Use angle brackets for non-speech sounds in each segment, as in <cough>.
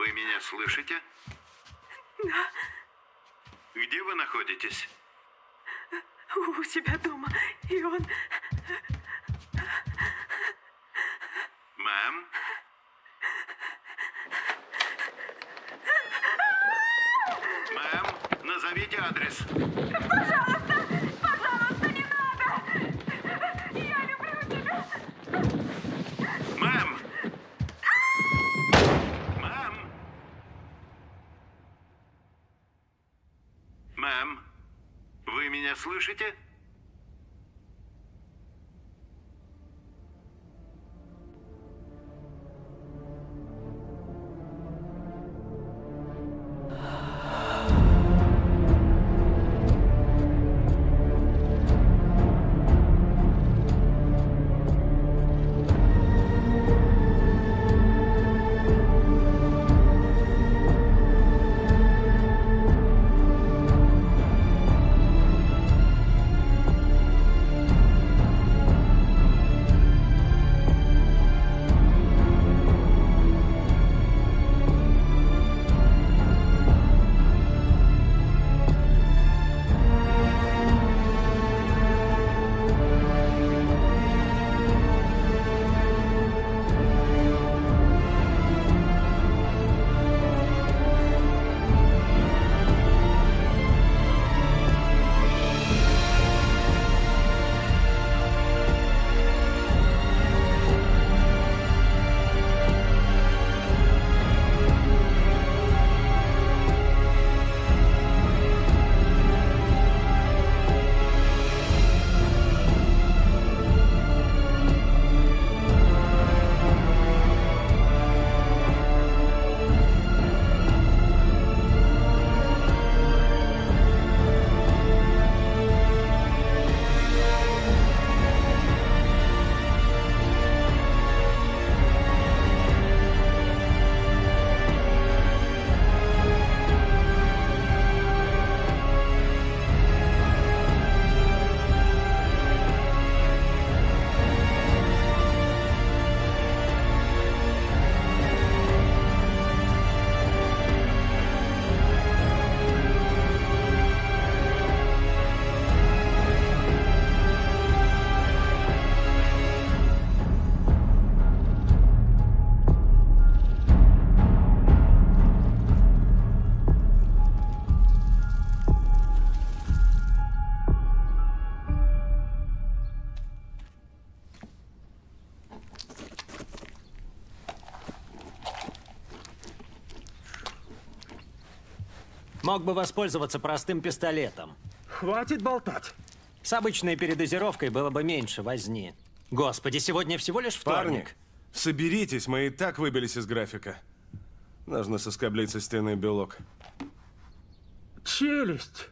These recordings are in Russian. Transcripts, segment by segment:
Вы меня слышите? Да, Где вы находитесь? у себя дома. И он... Мэм? Мэм, назовите адрес. Слышите? Мог бы воспользоваться простым пистолетом. Хватит болтать. С обычной передозировкой было бы меньше возни. Господи, сегодня всего лишь Парни, вторник. соберитесь, мы и так выбились из графика. Нужно соскоблить со стены белок. Челюсть.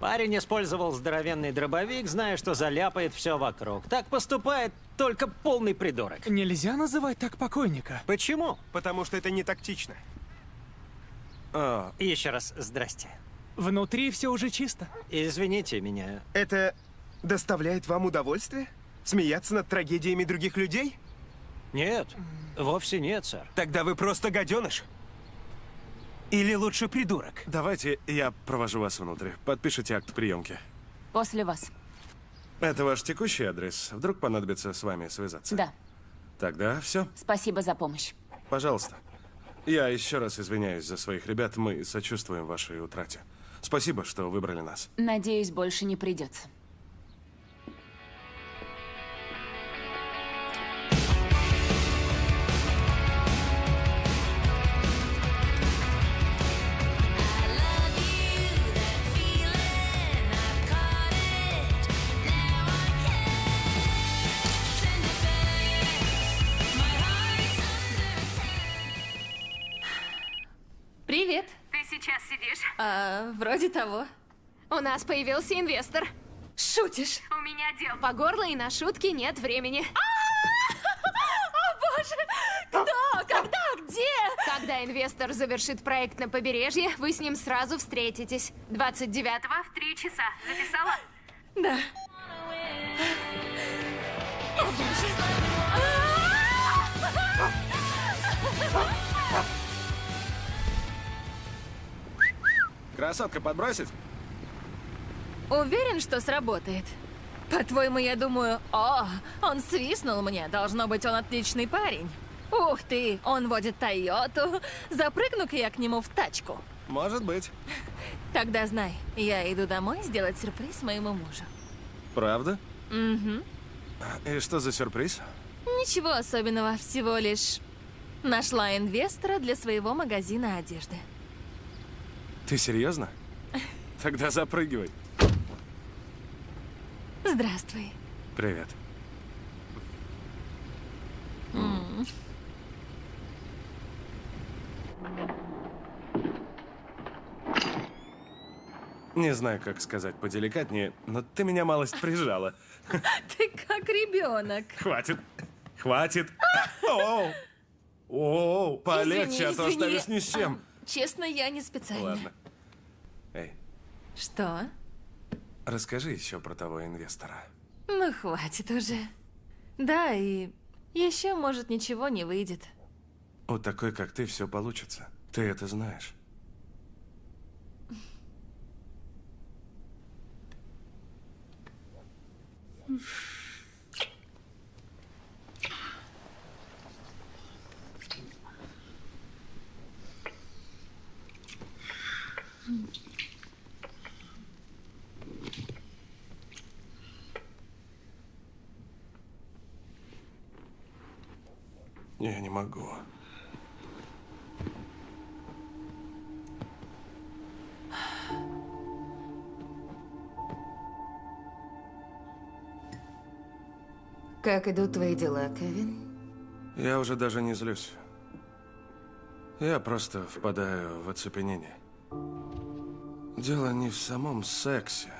Парень использовал здоровенный дробовик, зная, что заляпает все вокруг. Так поступает только полный придурок. Нельзя называть так покойника. Почему? Потому что это не тактично. А, Еще раз здрасте. Внутри все уже чисто. Извините меня. Это доставляет вам удовольствие? Смеяться над трагедиями других людей? Нет, вовсе нет, сэр. Тогда вы просто гаденыш. Или лучше придурок. давайте я провожу вас внутрь. Подпишите акт приемки. После вас. Это ваш текущий адрес. Вдруг понадобится с вами связаться. Да. Тогда все. Спасибо за помощь. Пожалуйста. Я еще раз извиняюсь за своих ребят. Мы сочувствуем вашей утрате. Спасибо, что выбрали нас. Надеюсь, больше не придется. А, вроде того. У нас появился инвестор. Шутишь? У меня дел. По горло и на шутки нет времени. О, боже! Кто? Когда? Где? Когда инвестор завершит проект на побережье, вы с ним сразу встретитесь. 29-го В три часа. Записала? Да. Красотка, подбросить? Уверен, что сработает. По-твоему, я думаю, о, он свистнул мне, должно быть, он отличный парень. Ух ты, он водит Тойоту. Запрыгну-ка я к нему в тачку. Может быть. Тогда знай, я иду домой сделать сюрприз моему мужу. Правда? Угу. И что за сюрприз? Ничего особенного, всего лишь нашла инвестора для своего магазина одежды. Ты серьезно? <laughs> Тогда запрыгивай. Здравствуй. Привет. Не знаю, как сказать поделикатнее, но ты меня малость прижала. <laughs> Ты как ребенок. Хватит. Хватит. Оу. Оу, полегче, а то оставишь ни с чем. А, честно, я не специально. Ладно. Что? расскажи еще про того инвестора. Ну, хватит уже. Да, и еще, может, ничего не выйдет. У такой, как ты, все получится. Ты это знаешь. Я не могу. Как идут твои дела, Кевин? Я уже даже не злюсь. Я просто впадаю в оцепенение. Дело не в самом сексе,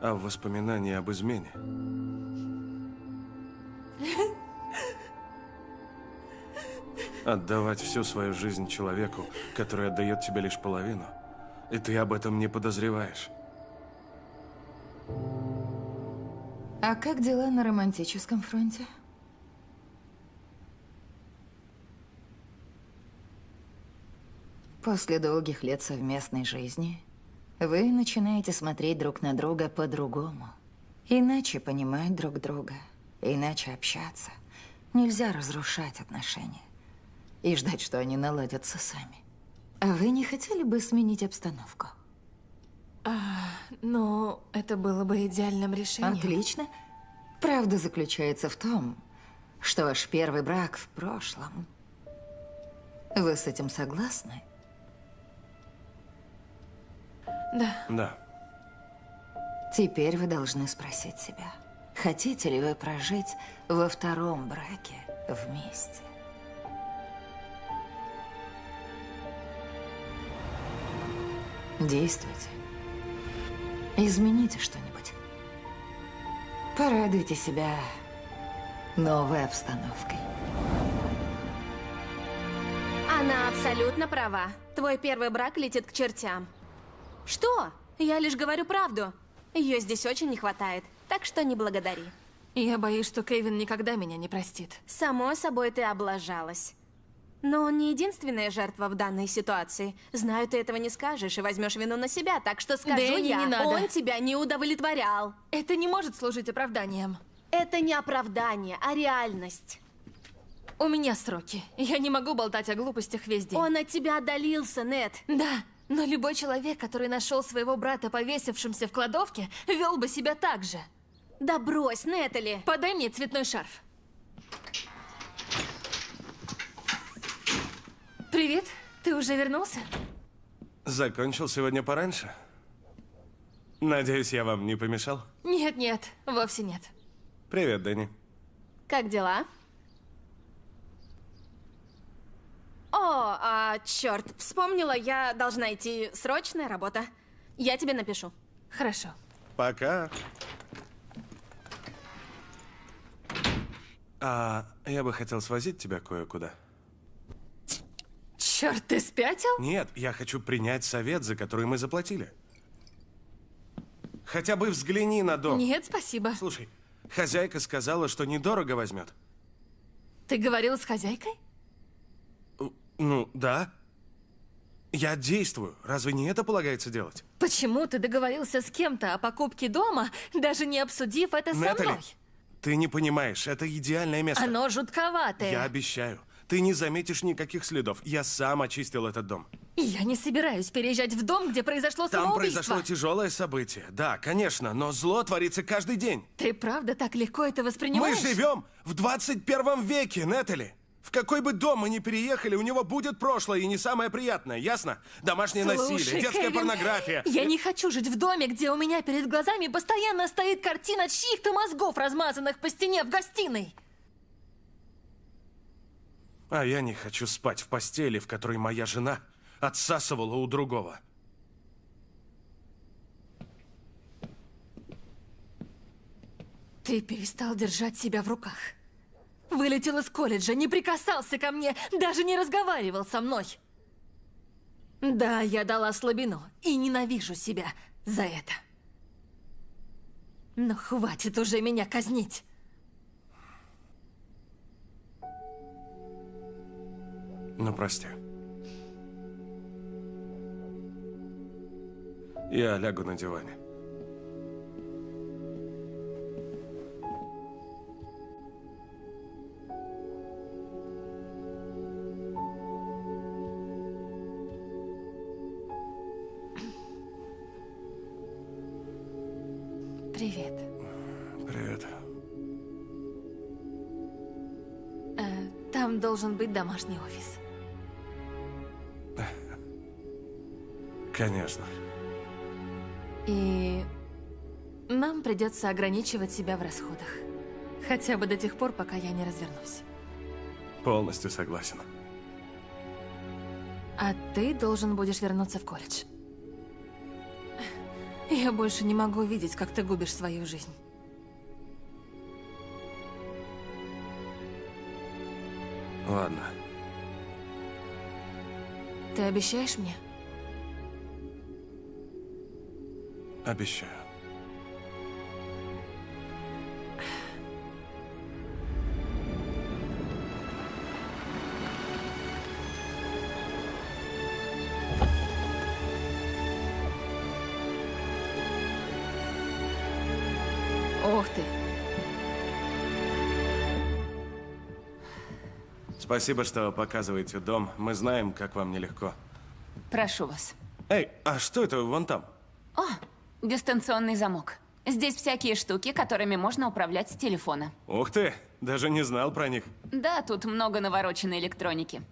а в воспоминании об измене. Отдавать всю свою жизнь человеку, который отдает тебе лишь половину, и ты об этом не подозреваешь. А как дела на романтическом фронте? После долгих лет совместной жизни вы начинаете смотреть друг на друга по-другому. Иначе понимать друг друга, иначе общаться. Нельзя разрушать отношения и ждать, что они наладятся сами. А вы не хотели бы сменить обстановку? Ну, это было бы идеальным решением. Отлично. Правда заключается в том, что ваш первый брак в прошлом. Вы с этим согласны? Да. Да. Теперь вы должны спросить себя, хотите ли вы прожить во втором браке вместе? Действуйте. Измените что-нибудь. Порадуйте себя новой обстановкой. Она абсолютно права. Твой первый брак летит к чертям. Что? Я лишь говорю правду. Ее здесь очень не хватает, так что не благодари. Я боюсь, что Кевин никогда меня не простит. Само собой, ты облажалась. Но он не единственная жертва в данной ситуации. Знаю, ты этого не скажешь и возьмешь вину на себя, так что скажу Дэнни, я. не надо. Он тебя не удовлетворял. Это не может служить оправданием. Это не оправдание, а реальность. У меня сроки. Я не могу болтать о глупостях весь день. Он от тебя отдалился, Нет. Да, но любой человек, который нашел своего брата повесившимся в кладовке, вел бы себя так же. Да брось, Нетали. Подай мне цветной шарф. Привет, ты уже вернулся? Закончил сегодня пораньше. Надеюсь, я вам не помешал. Нет, нет, вовсе нет. Привет, Дэнни. Как дела? О, а, черт, вспомнила, я должна идти. Срочная работа. Я тебе напишу. Хорошо. Пока. А я бы хотел свозить тебя кое-куда. Черт, ты спятил? Нет, я хочу принять совет, за который мы заплатили. Хотя бы взгляни на дом. Нет, спасибо. Слушай, хозяйка сказала, что недорого возьмет. Ты говорил с хозяйкой? Ну, да. Я действую. Разве не это полагается делать? Почему ты договорился с кем-то о покупке дома, даже не обсудив это со Нэтали, мной? ты не понимаешь, это идеальное место. Оно жутковатое. Я обещаю. Ты не заметишь никаких следов. Я сам очистил этот дом. Я не собираюсь переезжать в дом, где произошло Там самоубийство. произошло тяжелое событие. Да, конечно, но зло творится каждый день. Ты правда так легко это Мы воспринимаешь? живем в 21 веке, Нетали. В какой бы дом мы ни переехали, у него будет прошлое и не самое приятное, ясно? Домашнее Слушай, насилие, детская Кевин, порнография. Я не хочу жить в доме, где у меня перед глазами постоянно стоит картина чьих-то мозгов, размазанных по стене в гостиной. А я не хочу спать в постели, в которой моя жена отсасывала у другого. Ты перестал держать себя в руках. Вылетел из колледжа, не прикасался ко мне, даже не разговаривал со мной. Да, я дала слабину и ненавижу себя за это. Но хватит уже меня казнить. Ну, прости. Я лягу на диване. Привет. Привет. Э, там должен быть домашний офис. Конечно. И нам придется ограничивать себя в расходах. Хотя бы до тех пор, пока я не развернусь. Полностью согласен. А ты должен будешь вернуться в колледж. Я больше не могу видеть, как ты губишь свою жизнь. Ладно. Ты обещаешь мне? Обещаю. Ух ты. Спасибо, что показываете дом. Мы знаем, как вам нелегко. Прошу вас. Эй, а что это вон там? О, дистанционный замок. Здесь всякие штуки, которыми можно управлять с телефона. Ух ты, даже не знал про них. Да, тут много навороченной электроники.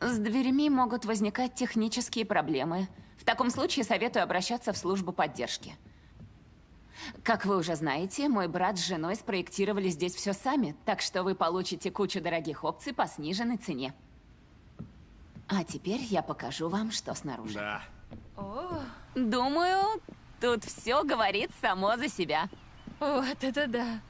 С дверьми могут возникать технические проблемы. В таком случае советую обращаться в службу поддержки. Как вы уже знаете, мой брат с женой спроектировали здесь все сами, так что вы получите кучу дорогих опций по сниженной цене. А теперь я покажу вам, что снаружи. Да. Думаю, тут все говорит само за себя. Вот это да.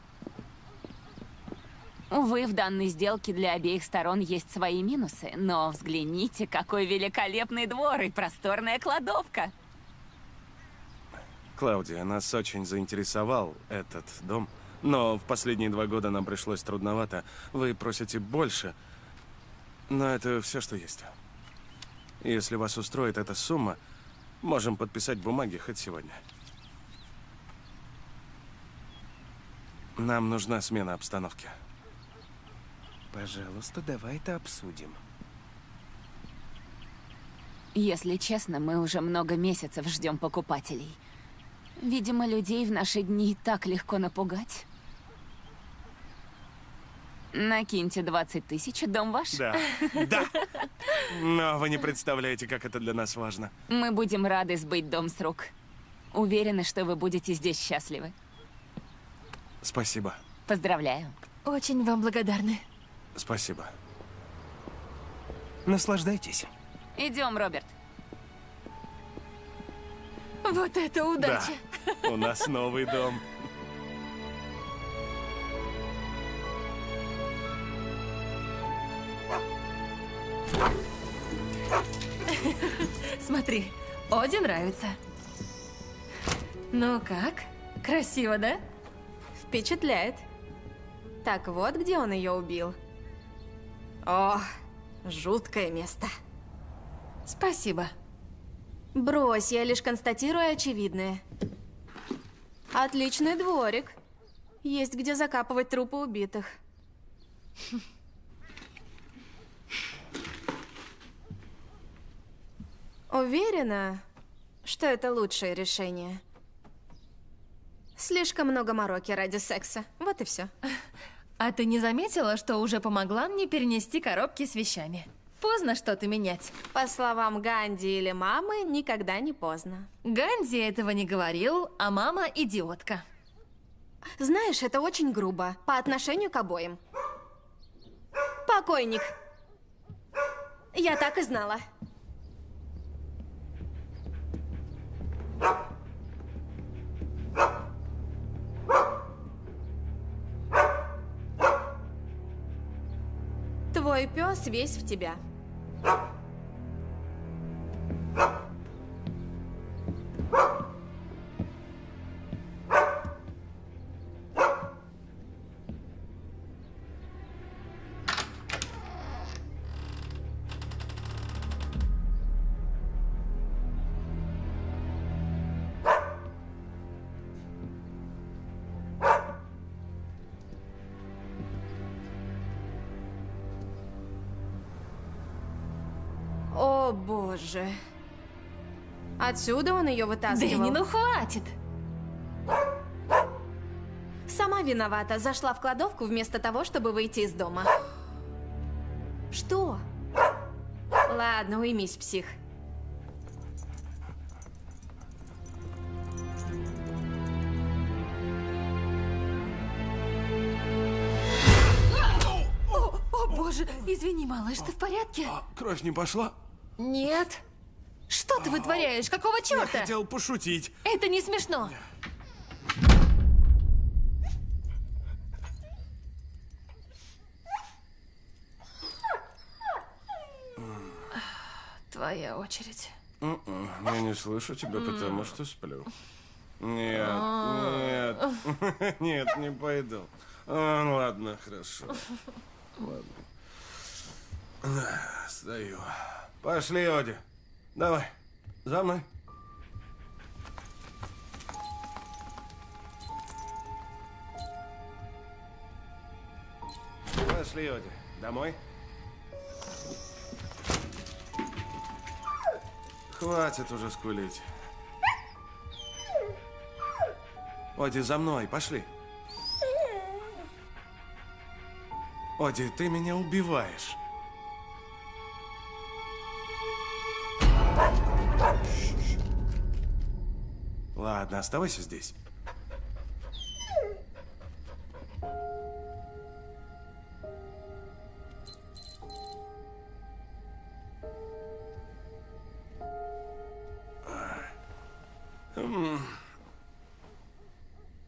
Увы, в данной сделке для обеих сторон есть свои минусы, но взгляните, какой великолепный двор и просторная кладовка. Клаудия, нас очень заинтересовал этот дом. Но в последние два года нам пришлось трудновато. Вы просите больше. Но это все, что есть. Если вас устроит эта сумма, можем подписать бумаги хоть сегодня. Нам нужна смена обстановки. Пожалуйста, давай это обсудим. Если честно, мы уже много месяцев ждем покупателей. Видимо, людей в наши дни так легко напугать. Накиньте 20 тысяч, и дом ваш. Да, <laughs> да. Но вы не представляете, как это для нас важно. Мы будем рады сбыть дом с рук. Уверены, что вы будете здесь счастливы. Спасибо. Поздравляю. Очень вам благодарны. Спасибо. Наслаждайтесь. Идем, Роберт. Вот это удача. Да. У нас новый дом. Смотри, Оди нравится. Ну как? Красиво, да? Впечатляет. Так вот, где он ее убил. О, Жуткое место. Спасибо. Брось, я лишь констатирую очевидное. Отличный дворик. Есть где закапывать трупы убитых. Уверена, что это лучшее решение. Слишком много мороки ради секса. Вот и все. <laughs> А ты не заметила, что уже помогла мне перенести коробки с вещами? Поздно что-то менять. По словам Ганди или мамы, никогда не поздно. Ганди этого не говорил, а мама идиотка. Знаешь, это очень грубо по отношению к обоим. Покойник. Я так и знала. Твой пес весь в тебя. Отсюда он ее вытаскивал. Дэнни, ну хватит! Сама виновата. Зашла в кладовку вместо того, чтобы выйти из дома. Что? Ладно, уймись, псих. О, о боже, извини, малыш, ты в порядке? А, кровь не пошла? Нет. Ты вытворяешь? Какого Я черта? хотел пошутить. Это не смешно. Твоя очередь. М-м, Я не слышу тебя, потому что сплю. Нет, нет, <laughs> нет, не пойду. А, ладно, хорошо. Ладно. Стою. Пошли, Оди. Давай, за мной. Пошли, Оди. Домой? Хватит уже скулить. Оди, за мной, пошли. Оди, ты меня убиваешь. Ладно, оставайся здесь.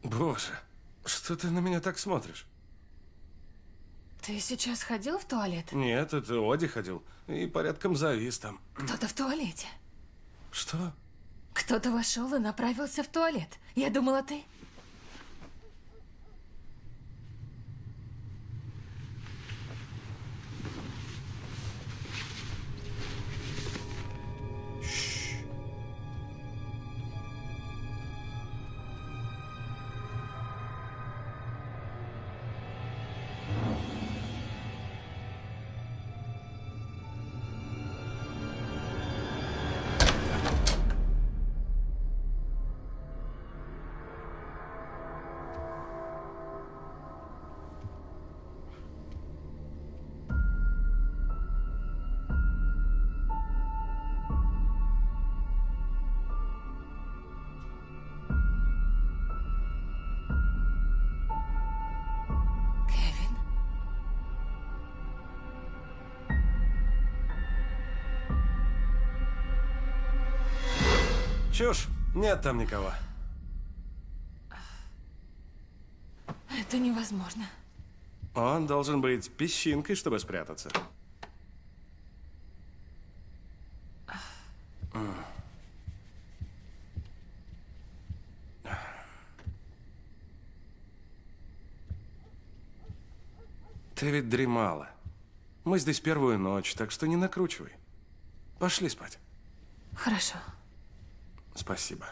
Боже, что ты на меня так смотришь? Ты сейчас ходил в туалет? Нет, это Оди ходил. И порядком завис там. Кто-то в туалете. Что? Кто-то вошел и направился в туалет. Я думала, ты... Чушь. Нет там никого. Это невозможно. Он должен быть песчинкой, чтобы спрятаться. Ты ведь дремала. Мы здесь первую ночь, так что не накручивай. Пошли спать. Хорошо. Спасибо.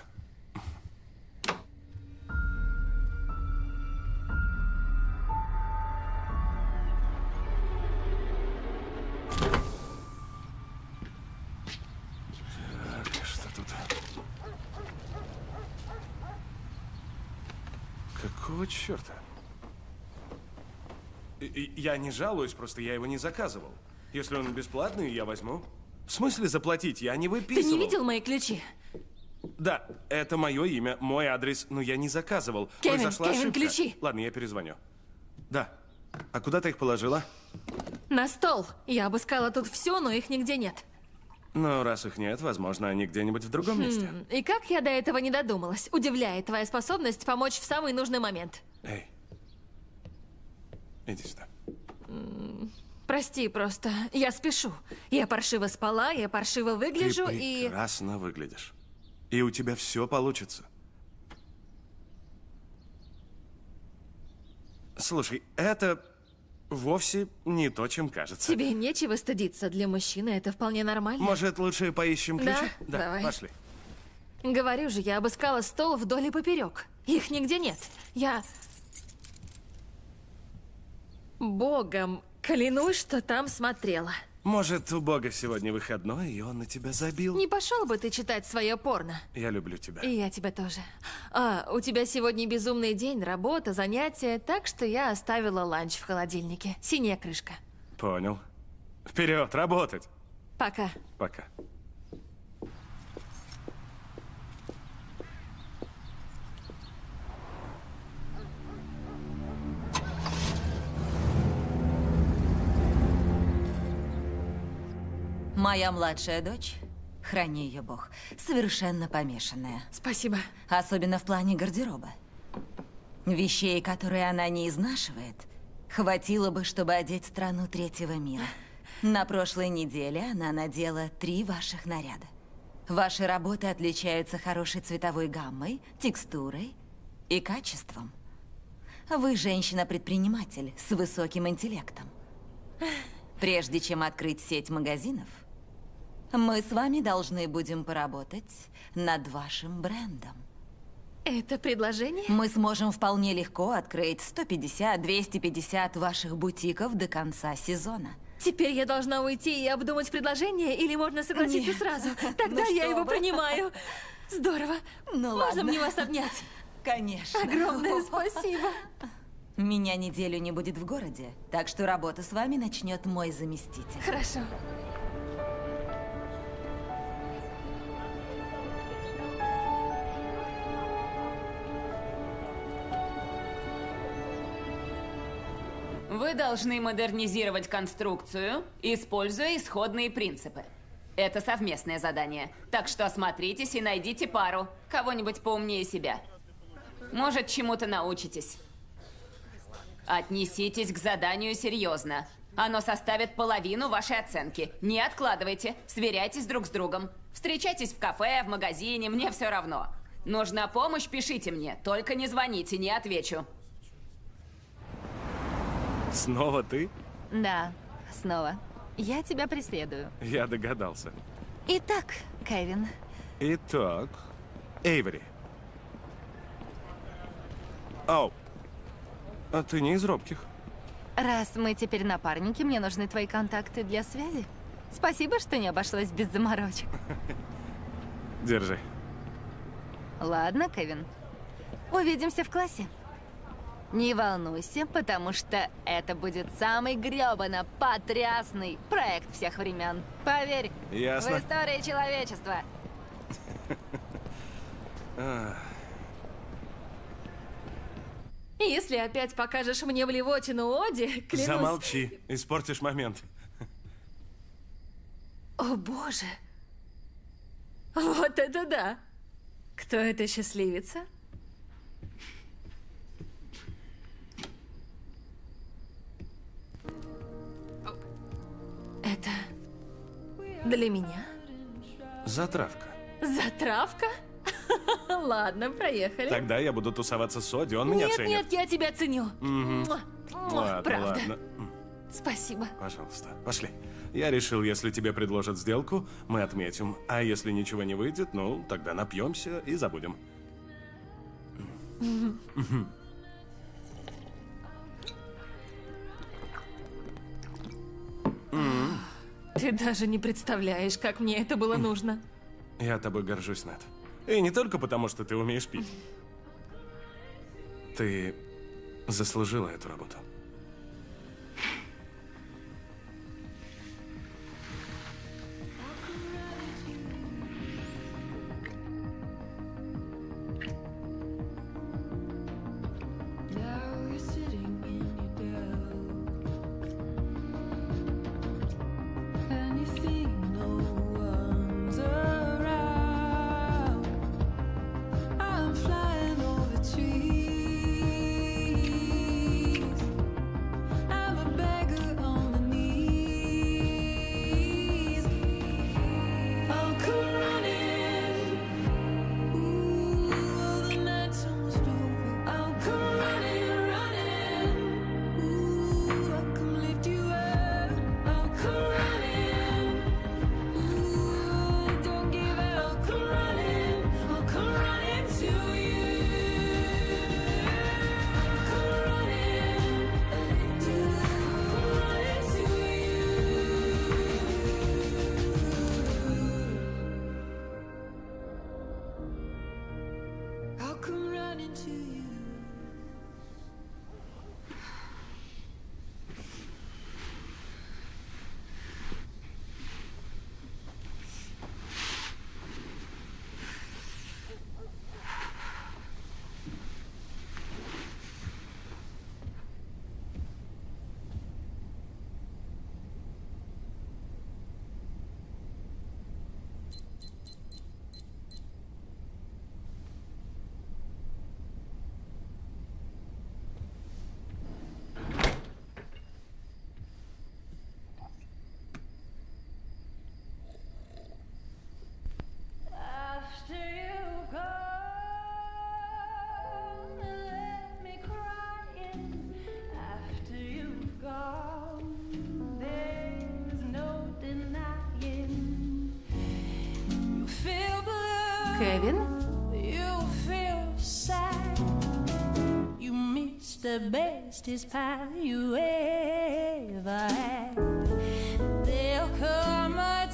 Так, что тут? Какого черта? Я не жалуюсь, просто я его не заказывал. Если он бесплатный, я возьму. В смысле заплатить? Я не Ты выписывал. не видел мои ключи? Да, это мое имя, мой адрес, но я не заказывал. Кевин, Произошла Кевин, ошибка. ключи. Ладно, я перезвоню. Да. А куда ты их положила? На стол. Я обыскала тут все, но их нигде нет. Ну, раз их нет, возможно, они где-нибудь в другом месте. М, И как я до этого не додумалась? Удивляет твоя способность помочь в самый нужный момент. Эй. Иди сюда. Прости, просто я спешу. Я паршиво спала, я паршиво выгляжу ты и... прекрасно выглядишь. И у тебя все получится. Слушай, это вовсе не то, чем кажется. Тебе нечего стыдиться. Для мужчины это вполне нормально. Может, лучше поищем Да? ключи? Давай. пошли. Говорю же, я обыскала стол вдоль и поперек. Их нигде нет. Я... Богом клянусь, что там смотрела. Может, у Бога сегодня выходной, и он на тебя забил? Не пошел бы ты читать свое порно. Я люблю тебя. И я тебя тоже. А, у тебя сегодня безумный день, работа, занятия, так что я оставила ланч в холодильнике. Синяя крышка. Понял. Вперед, работать. Пока. Пока. Моя младшая дочь, храни ее бог, совершенно помешанная. Спасибо. Особенно в плане гардероба. Вещей, которые она не изнашивает, хватило бы, чтобы одеть страну третьего мира. На прошлой неделе она надела три ваших наряда. Ваши работы отличаются хорошей цветовой гаммой, текстурой и качеством. Вы женщина-предприниматель с высоким интеллектом. Прежде чем открыть сеть магазинов, мы с вами должны будем поработать над вашим брендом. Это предложение? Мы сможем вполне легко открыть 150-250 ваших бутиков до конца сезона. Теперь я должна уйти и обдумать предложение, или можно согласиться Нет. сразу? <laughs> Тогда Ну я его вы. принимаю. Здорово. Ну Можно ладно. мне вас обнять? Конечно. Огромное <laughs> спасибо. Меня неделю не будет в городе, так что работу с вами начнет мой заместитель. Хорошо. Вы должны модернизировать конструкцию, используя исходные принципы. Это совместное задание, так что осмотритесь и найдите пару, кого-нибудь поумнее себя. Может, чему-то научитесь. Отнеситесь к заданию серьезно. Оно составит половину вашей оценки. Не откладывайте, сверяйтесь друг с другом. Встречайтесь в кафе, в магазине, мне все равно. Нужна помощь, пишите мне, только не звоните, не отвечу. Снова ты? Да, снова. Я тебя преследую. Я догадался. Итак, Кевин, Итак, Эйвери. Ау. А ты не из робких. раз мы теперь напарники, мне нужны твои контакты для связи. Спасибо, что не обошлось без заморочек. Держи. Ладно, Кевин. Увидимся в классе. Не волнуйся, потому что это будет самый грёбано потрясный проект всех времен. Поверь, Ясно. в истории человечества. <laughs> Если опять покажешь мне блевотину Оди, клянусь... Замолчи, испортишь момент. О, боже. Вот это да. Кто эта счастливица? Для меня? Затравка. Затравка? <laughs> Ладно, проехали. Тогда я буду тусоваться с Оди, он меня ценит. Нет, нет, я тебя ценю. Ладно, ладно. Спасибо. Пожалуйста, пошли. Я решил, если тебе предложат сделку, мы отметим. А если ничего не выйдет, ну, тогда напьемся и забудем. Mm-hmm. Ты даже не представляешь, как мне это было нужно. Я тобой горжусь, Над. И не только потому, что ты умеешь пить. Ты заслужила эту работу. Кевин. the bestest pie you ever had. They'll come.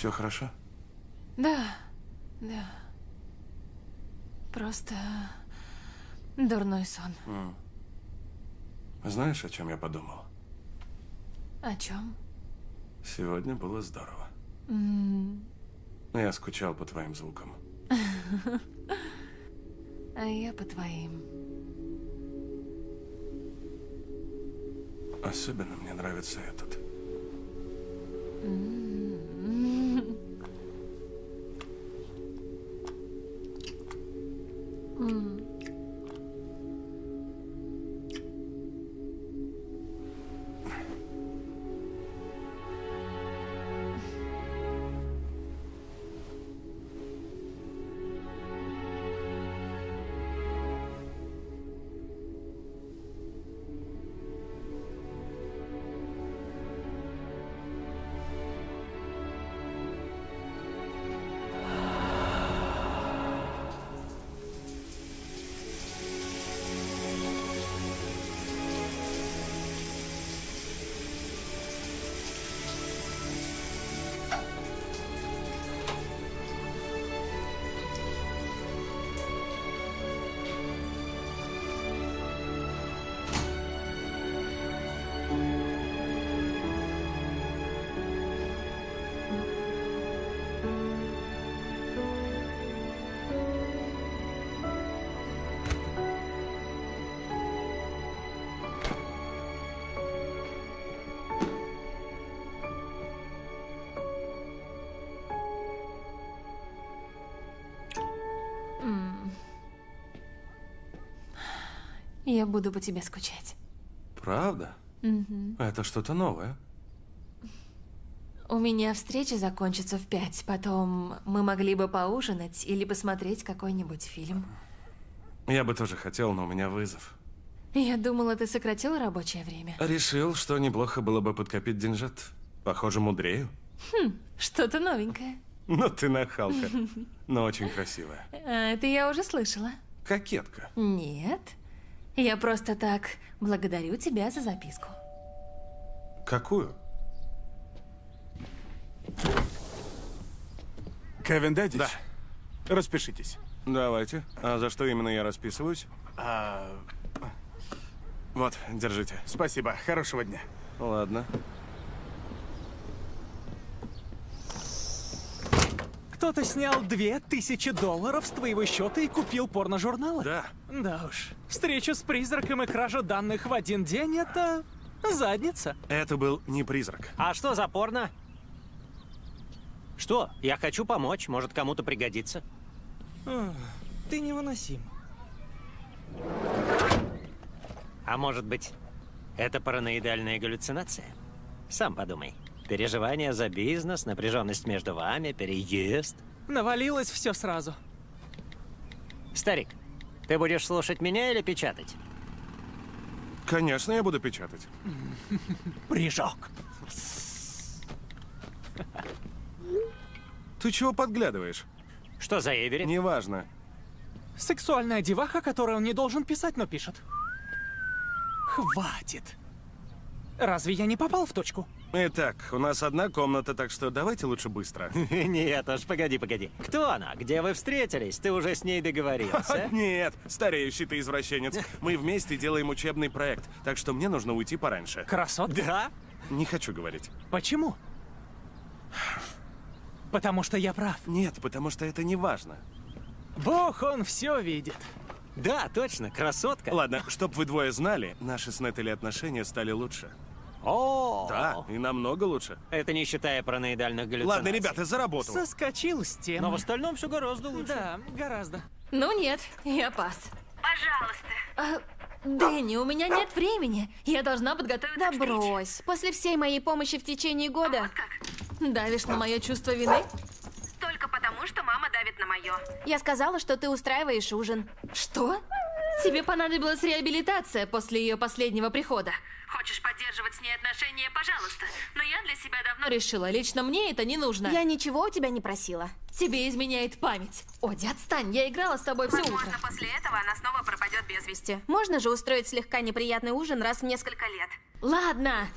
Все хорошо? Да, да. Просто дурной сон. Mm. Знаешь, о чем я подумал? О чем? Сегодня было здорово. Mm. Я скучал по твоим звукам. <laughs> А я по твоим. Особенно мне нравится этот. Я буду по тебе скучать. Правда? Мгм. Это что-то новое. У меня встреча закончится в пять. Потом мы могли бы поужинать или посмотреть какой-нибудь фильм. Я бы тоже хотел, но у меня вызов. Я думала, ты сократил рабочее время. Решил, что неплохо было бы подкопить деньжат. Похоже, мудрею. Хм, что-то новенькое. Ну ты нахалка, <laughs> но очень красивая. А, это я уже слышала. Кокетка. Нет. Я просто так благодарю тебя за записку. Какую? Кевин Дэдич? Да. Распишитесь. Давайте. А за что именно я расписываюсь? А... Вот, держите. Спасибо. Хорошего дня. Ладно. Кто-то снял две тысячи долларов с твоего счета и купил порножурналы? Да. Да уж. Встреча с призраком и кража данных в один день — это задница. Это был не призрак. А что за порно? Что? Я хочу помочь, может кому-то пригодится. Ах, Ты невыносим. А может быть, это параноидальная галлюцинация? Сам подумай. Переживания за бизнес, напряженность между вами, переезд. Навалилось все сразу. Старик, ты будешь слушать меня или печатать? Конечно, я буду печатать. Прыжок. Ты чего подглядываешь? Что за Эвери? Неважно. Сексуальная деваха, которую он не должен писать, но пишет. Хватит. Разве я не попал в точку? Итак, у нас одна комната, так что давайте лучше быстро. <laughs> Нет уж, погоди, погоди. Кто она? Где вы встретились? Ты уже с ней договорился? <laughs> Нет, стареющий ты извращенец. Мы вместе делаем учебный проект, так что мне нужно уйти пораньше. Красот? Да? Не хочу говорить. Почему? Потому что я прав. Нет, потому что это не важно. Бог, он все видит. Да, точно, красотка. Ладно, чтоб вы двое знали, наши с Нетали отношения стали лучше. О, Да, и намного лучше. Это не считая параноидальных галлюцинаций. Ладно, ребята, за работу. Соскочил с темы. Но в остальном все гораздо лучше. Да, гораздо. Ну нет, я пас. Пожалуйста. А, Дэнни, у меня нет времени. Я должна подготовиться Да брось. После всей моей помощи в течение года... Давишь на мое чувство вины? Только потому, что мама давит на мое. Я сказала, что ты устраиваешь ужин. Что? Тебе понадобилась реабилитация после ее последнего прихода. Хочешь поддерживать с ней отношения, пожалуйста. Но я для себя давно... Но решила, лично мне это не нужно. Я ничего у тебя не просила. Тебе изменяет память. Оди, отстань, я играла с тобой все утро. Возможно, после этого она снова пропадет без вести. Можно же устроить слегка неприятный ужин раз в несколько лет. Ладно.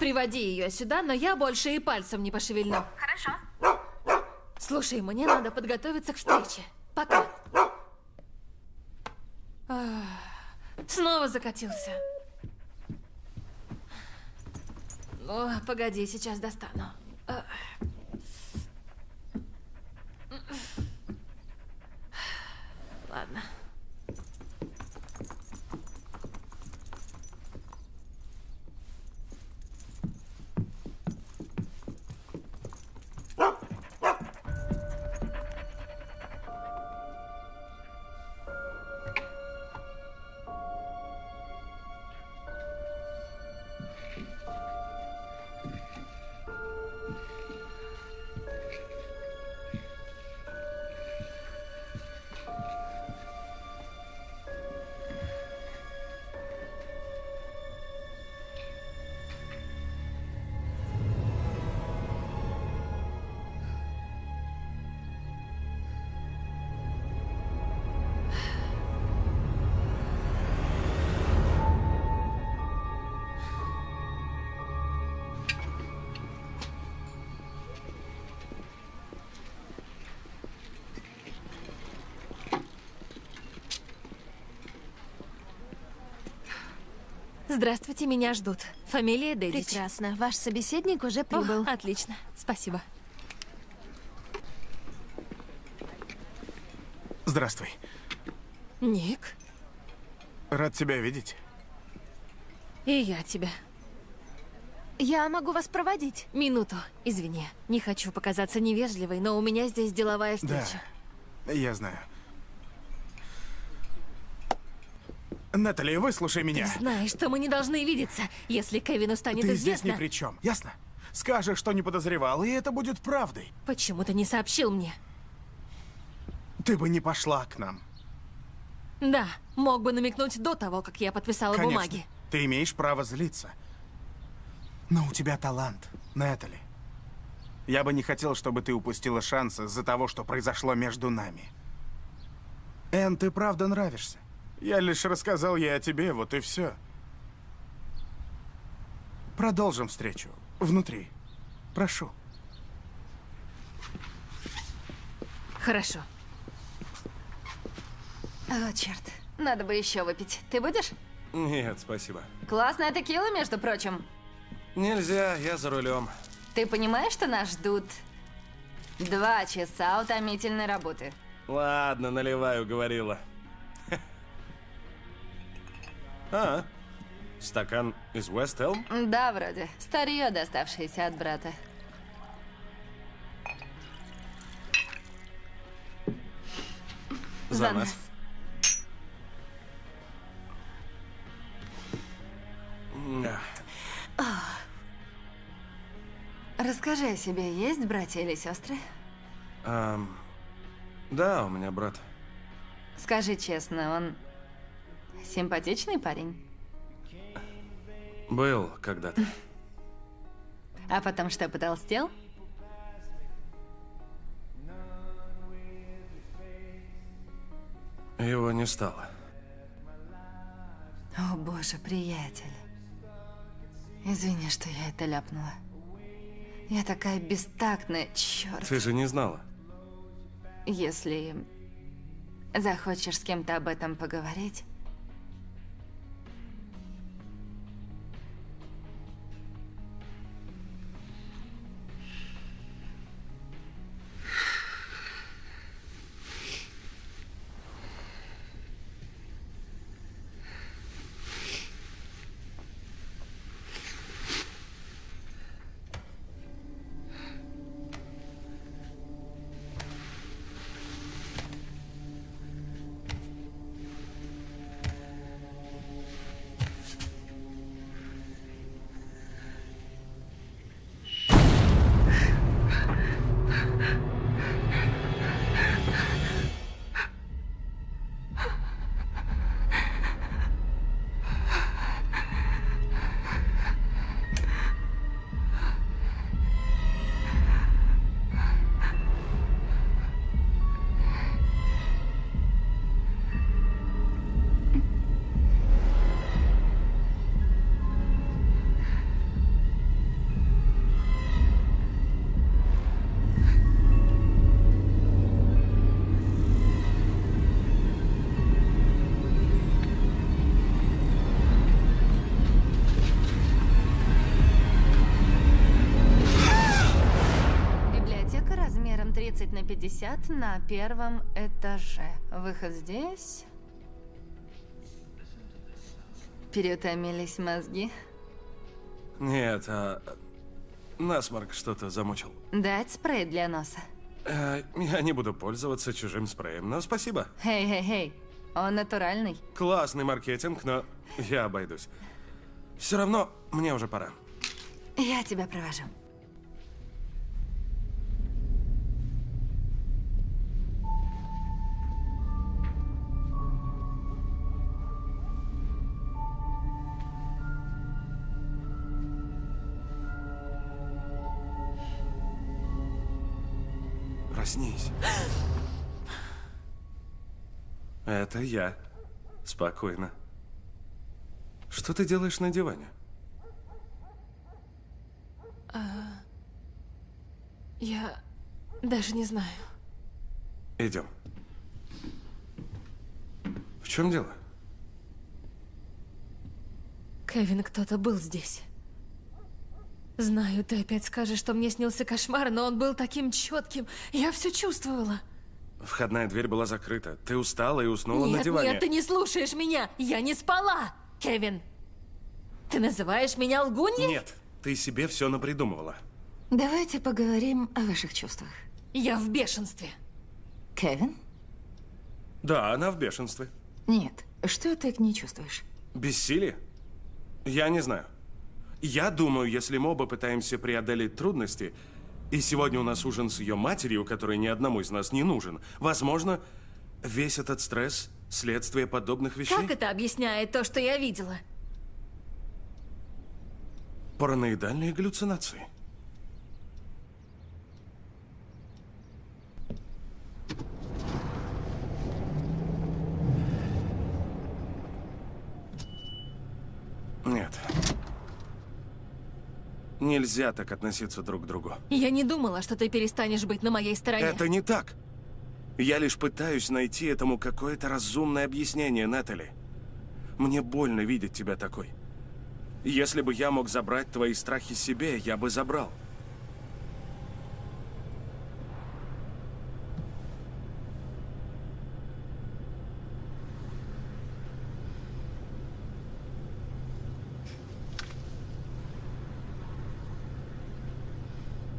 Приводи ее сюда, но я больше и пальцем не пошевельну. Хорошо. Слушай, мне надо подготовиться к встрече. Пока. Ах, Снова закатился. О, погоди, сейчас достану. Э, Здравствуйте, меня ждут. Фамилия Дэдич. Прекрасно. Ваш собеседник уже прибыл. О, отлично. Спасибо. Здравствуй. Ник, Рад тебя видеть. и я тебя. Я могу вас проводить. Минуту, извини. Не хочу показаться невежливой, но у меня здесь деловая Да, встреча. я знаю. Натали, выслушай меня. Ты знаешь, что мы не должны видеться, если Кевину станет Ты здесь известно. ни при чем, ясно? Скажешь, что не подозревал, и это будет правдой. Почему ты не сообщил мне? Ты бы не пошла к нам. Да, мог бы намекнуть до того, как я подписала Конечно. бумаги. Ты имеешь право злиться. Но у тебя талант, Нэтали. Я бы не хотел, чтобы ты упустила шанс из-за того, что произошло между нами. Энн, ты правда нравишься. Я лишь рассказал ей о тебе, вот и все. Продолжим встречу. Внутри. Прошу. Хорошо. О, черт. Надо бы еще выпить. Ты будешь? Нет, спасибо. Классная текила, между прочим. Нельзя, я за рулем. Ты понимаешь, что нас ждут два часа утомительной работы? Ладно, наливаю, говорила. А, стакан из Elm? Да, вроде. Старье, доставшееся от брата. За нас. Да. Расскажи о себе. Есть братья или сестры? Ам, да, у меня брат. Скажи честно, он симпатичный парень? Был когда-то. А потом что, потолстел? Его не стало. О, боже, приятель. Извини, что я это ляпнула. Я такая бестактная, черт. Ты же не знала. Если захочешь с кем-то об этом поговорить, 50 на первом этаже. Выход здесь. Переутомились мозги. Нет, а... Насморк что-то замучил. Дать спрей для носа. Э, я не буду пользоваться чужим спреем, но спасибо. Хей-хей-хей, он натуральный. Классный маркетинг, но я обойдусь. Все равно мне уже пора. Я тебя провожу. Это я. Спокойно. Что ты делаешь на диване? А, я даже не знаю. Идем. В чем дело? Кевин, кто-то был здесь. Знаю, ты опять скажешь, что мне снился кошмар, но он был таким четким. Я все чувствовала. Входная дверь была закрыта. Ты устала и уснула нет, на диване. нет, ты не слушаешь меня. Я не спала, Кевин. Ты называешь меня лгуньей? Нет, ты себе все напридумывала. Давайте поговорим о ваших чувствах. Я в бешенстве. Кевин? Да, она в бешенстве. Нет. Что ты к ней чувствуешь? Бессилие? Я не знаю. Я думаю, если мы оба пытаемся преодолеть трудности, и сегодня у нас ужин с ее матерью, который ни одному из нас не нужен, возможно, весь этот стресс – следствие подобных вещей? Как это объясняет то, что я видела? Параноидальные галлюцинации. Нет. Нельзя так относиться друг к другу. Я не думала, что ты перестанешь быть на моей стороне. Это не так. Я лишь пытаюсь найти этому какое-то разумное объяснение, Натали. Мне больно видеть тебя такой. Если бы я мог забрать твои страхи себе, я бы забрал.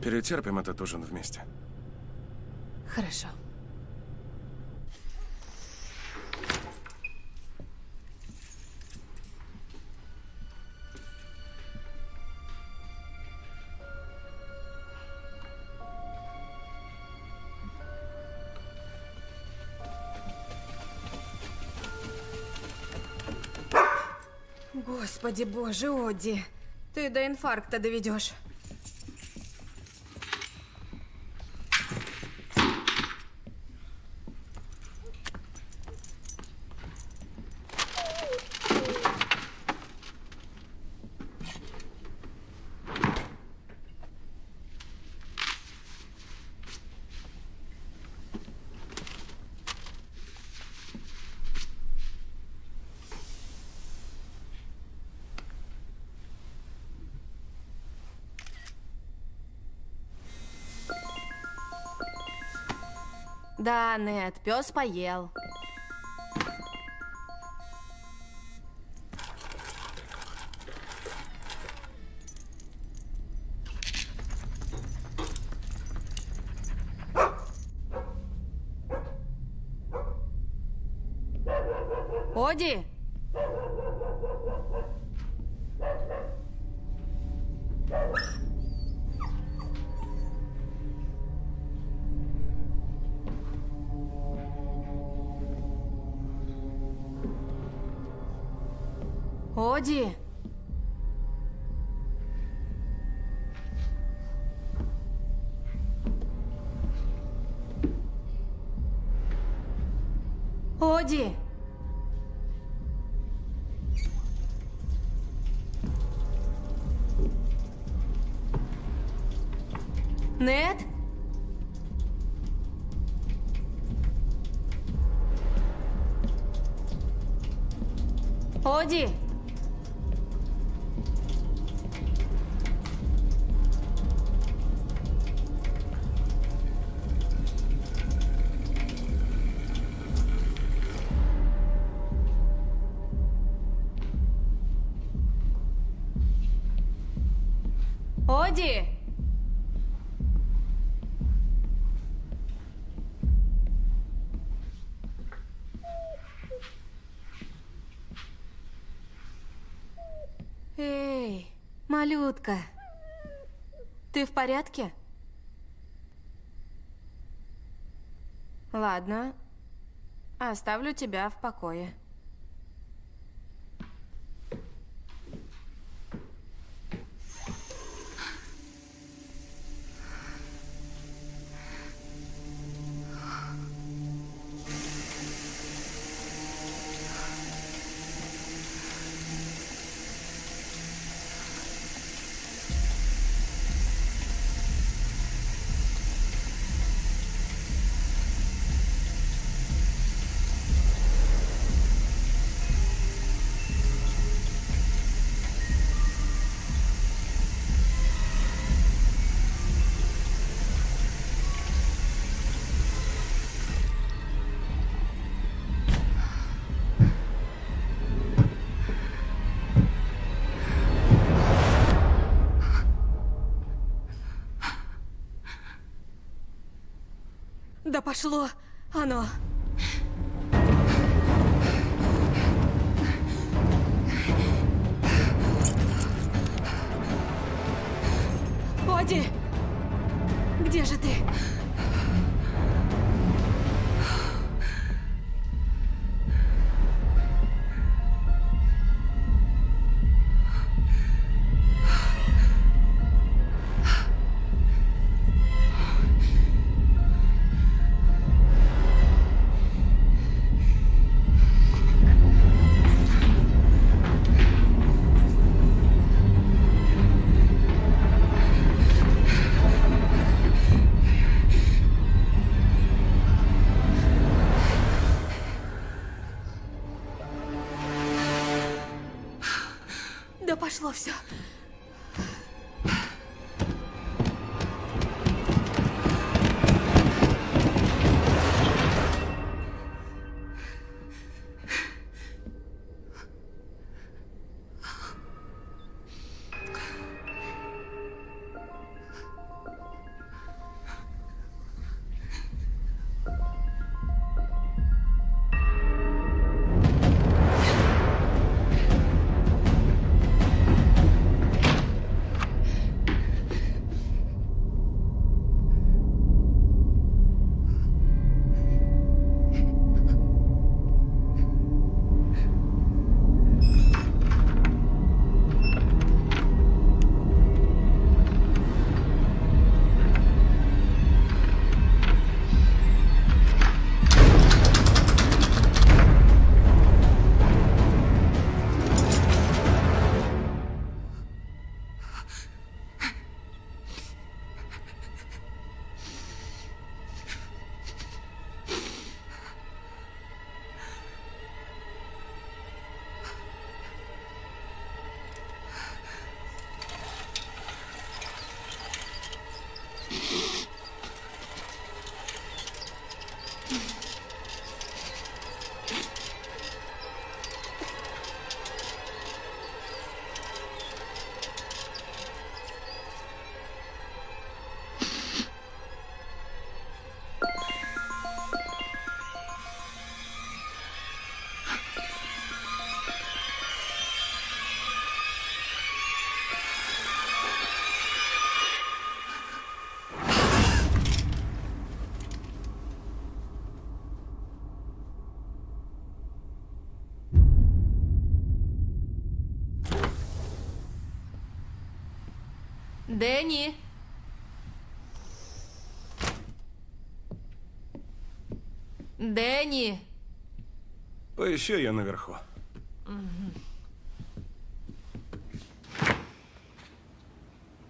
Перетерпим этот ужин вместе. Хорошо. Господи боже, Оди. Ты до инфаркта доведешь. Да, Нет, пес поел. Оди! Оди! Эй, малютка, ты в порядке? Ладно, оставлю тебя в покое. Пошло оно. Дэнни! Дэнни! Поищу ее наверху.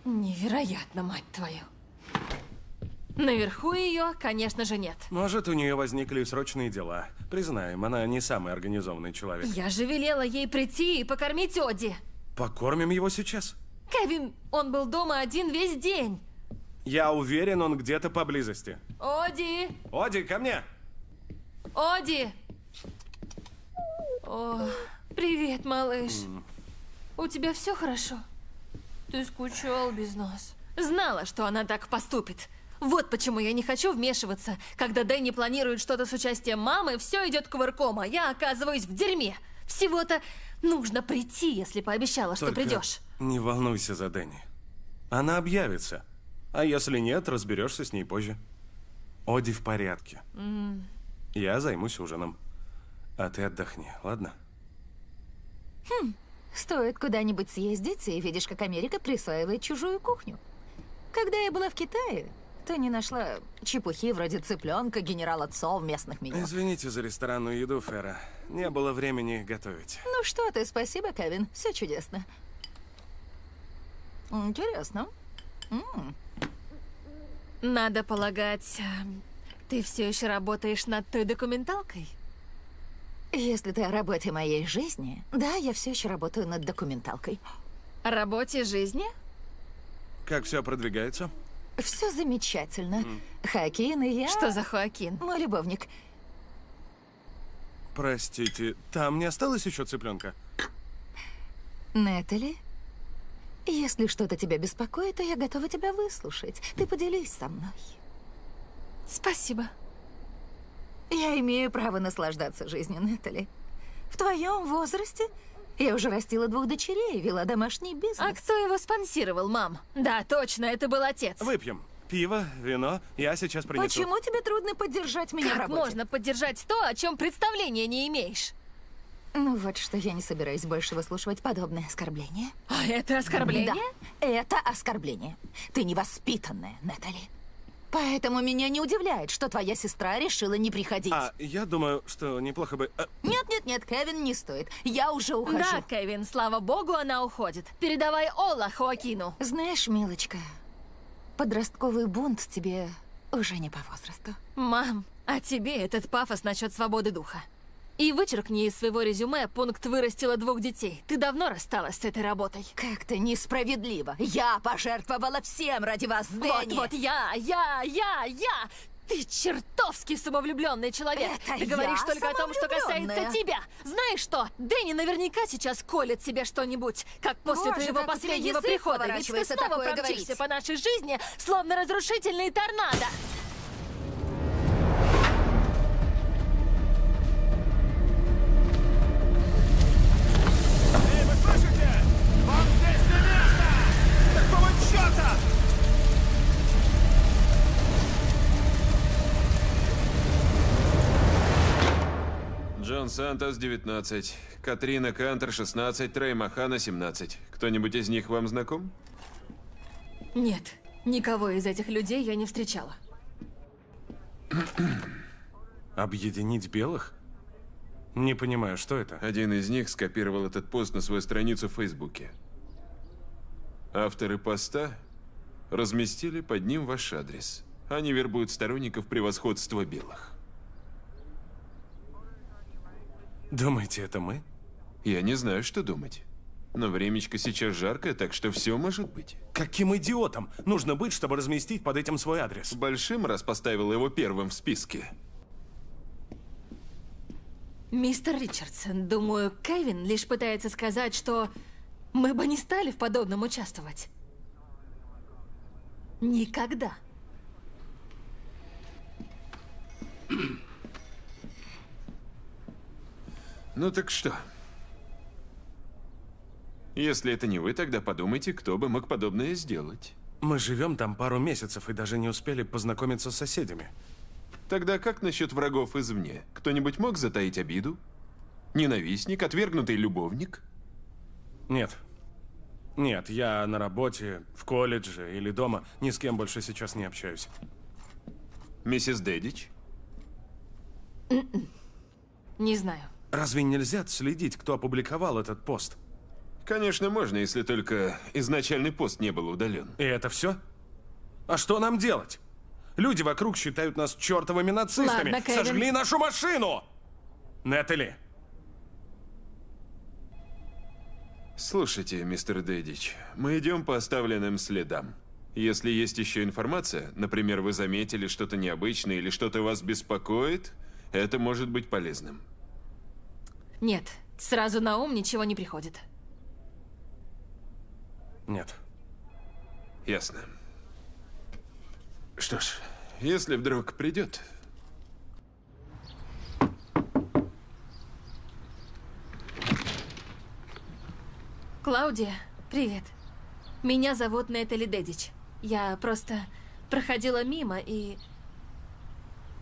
Невероятно, мать твою. Наверху ее, конечно же, нет. Может, у нее возникли срочные дела. Признаем, она не самый организованный человек. Я же велела ей прийти и покормить Оди. Покормим его сейчас? Кевин, он был дома один весь день. Я уверен, он где-то поблизости. Оди! Оди, ко мне! Оди! О, привет, малыш. У тебя все хорошо? Ты скучал без нас. Знала, что она так поступит. Вот почему я не хочу вмешиваться. Когда Дэнни планирует что-то с участием мамы, все идет кувырком, а я оказываюсь в дерьме. Всего-то нужно прийти, если пообещала, что Только придешь. Не волнуйся за Дэнни. Она объявится. А если нет, разберешься с ней позже. Оди в порядке. М, Я займусь ужином. А ты отдохни, ладно? Хм, стоит куда-нибудь съездить, и видишь, как Америка присваивает чужую кухню. Когда я была в Китае, то не нашла чепухи вроде цыпленка генерала Цо в местных меню. Извините за ресторанную еду, Фера. Не было времени готовить. Ну что ты, спасибо, Кевин. Все чудесно. Интересно. М. Надо полагать, эм, ты все еще работаешь над той документалкой? Если ты о работе моей жизни, да, я все еще работаю над документалкой. О работе жизни? Как все продвигается? Все замечательно. Хакин и я... Что за Хоакин? Мой любовник. Простите, там не осталось еще цыпленка? Нетали, если что-то тебя беспокоит, то я готова тебя выслушать. Ты поделись со мной. Спасибо. Я имею право наслаждаться жизнью, Нетали. В твоем возрасте я уже растила двух дочерей, вела домашний бизнес. А кто его спонсировал, мам? Да, точно, это был отец. Выпьем. Пиво, вино. Я сейчас принесу. Почему тебе трудно поддержать меня в Как работе? можно поддержать то, о чем представления не имеешь? Ну вот что, я не собираюсь больше выслушивать подобное оскорбление. А это оскорбление? Да, это оскорбление. Ты невоспитанная, Натали. Поэтому меня не удивляет, что твоя сестра решила не приходить. А я думаю, что неплохо бы... а, Нет, нет, нет, Кевин, не стоит. Я уже ухожу. Да, Кевин, слава богу, она уходит. Передавай Ола Хоакину. Знаешь, милочка, подростковый бунт тебе уже не по возрасту. Мам, а тебе этот пафос насчет свободы духа. И вычеркни из своего резюме пункт «вырастила двух детей». Ты давно рассталась с этой работой. Как-то несправедливо. Я пожертвовала всем ради вас, Дэнни. Вот-вот я, я, я, я! Ты чертовски самовлюбленный человек. Это Ты говоришь только о том, что касается тебя. Знаешь что? Дэнни наверняка сейчас колет себе что-нибудь, как после Боже, твоего последнего прихода. Ведь ты снова промчишься по нашей жизни, словно разрушительный торнадо. Джон Сантос, 19. Катрина Кантер, 16. Трей Махана, 17. Кто-нибудь из них вам знаком? Нет, никого из этих людей я не встречала. <clears throat> Объединить белых? Не понимаю, что это? Один из них скопировал этот пост на свою страницу в Фейсбуке. Авторы поста разместили под ним ваш адрес. Они вербуют сторонников превосходства белых. Думаете, это мы? Я не знаю, что думать. Но времечко сейчас жаркое, так что все может быть. Каким идиотом нужно быть, чтобы разместить под этим свой адрес? Большим, раз поставил его первым в списке. Мистер Ричардсон, думаю, Кевин лишь пытается сказать, что мы бы не стали в подобном участвовать. Никогда. <clears throat> Ну так что? Если это не вы, тогда подумайте, кто бы мог подобное сделать. Мы живем там пару месяцев и даже не успели познакомиться с соседями. Тогда как насчет врагов извне? Кто-нибудь мог затаить обиду? Ненавистник, отвергнутый любовник? Нет. Нет, я на работе, в колледже или дома. Ни с кем больше сейчас не общаюсь. Миссис Дэдич? Не знаю. Разве нельзя отследить, кто опубликовал этот пост? Конечно, можно, если только изначальный пост не был удален. И это все? А что нам делать? Люди вокруг считают нас чертовыми нацистами. Ладно, Кевин. Сожгли нашу машину! Нетали, Слушайте, мистер Дэдич, мы идем по оставленным следам. Если есть еще информация, например, вы заметили что-то необычное или что-то вас беспокоит, это может быть полезным. Нет, сразу на ум ничего не приходит. Нет. Ясно. Что ж, если вдруг придет, Клаудия, привет. Меня зовут Нетали Дедич. Я просто проходила мимо и...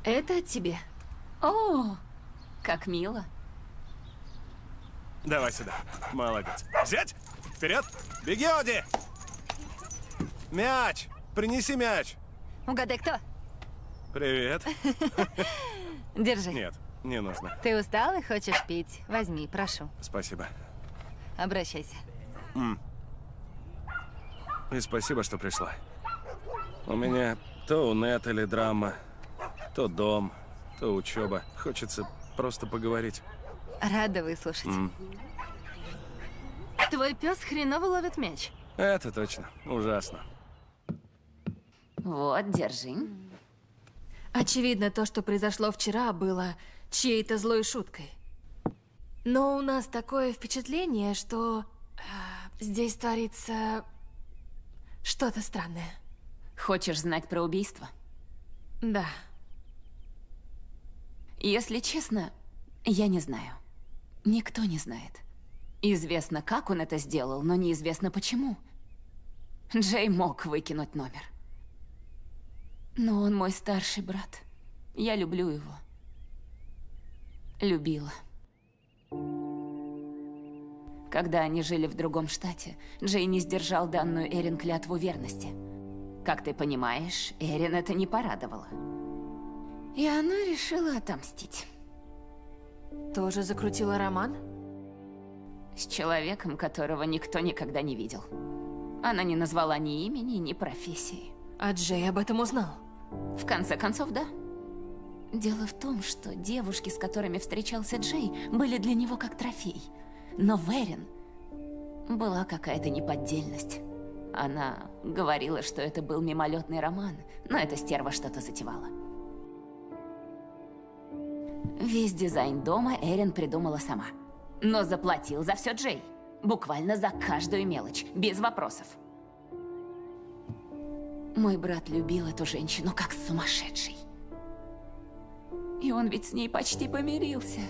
Это от тебе. О, как мило. Давай сюда. Молодец. Взять! Вперед! Беги, Оди! Мяч! Принеси мяч! Угадай, кто? Привет. <laughs> Держи. Нет, не нужно. Ты устал и хочешь пить? Возьми, прошу. Спасибо. Обращайся. М. И спасибо, что пришла. У меня то у Нетали драма, то дом, то учеба. Хочется просто поговорить. Рада выслушать. М. Твой пес хреново ловит мяч. Это точно. Ужасно. Вот, держи. Очевидно, то, что произошло вчера, было чьей-то злой шуткой. Но у нас такое впечатление, что а, здесь творится что-то странное. Хочешь знать про убийство? Да. Если честно, я не знаю. Никто не знает. Известно, как он это сделал, но неизвестно почему. Джей мог выкинуть номер. Но он мой старший брат. Я люблю его. Любила. Когда они жили в другом штате, Джей не сдержал данную Эрин клятву верности. Как ты понимаешь, Эрин это не порадовало. И она решила отомстить. Тоже закрутила роман? С человеком, которого никто никогда не видел. Она не назвала ни имени, ни профессии. А Джей об этом узнал? В конце концов, да. Дело в том, что девушки, с которыми встречался Джей, были для него как трофей. Но в Эрин была какая-то неподдельность. Она говорила, что это был мимолетный роман, но эта стерва что-то затевала. Весь дизайн дома Эрин придумала сама. Но заплатил за все Джей. Буквально за каждую мелочь, без вопросов. Мой брат любил эту женщину как сумасшедший. И он ведь с ней почти помирился.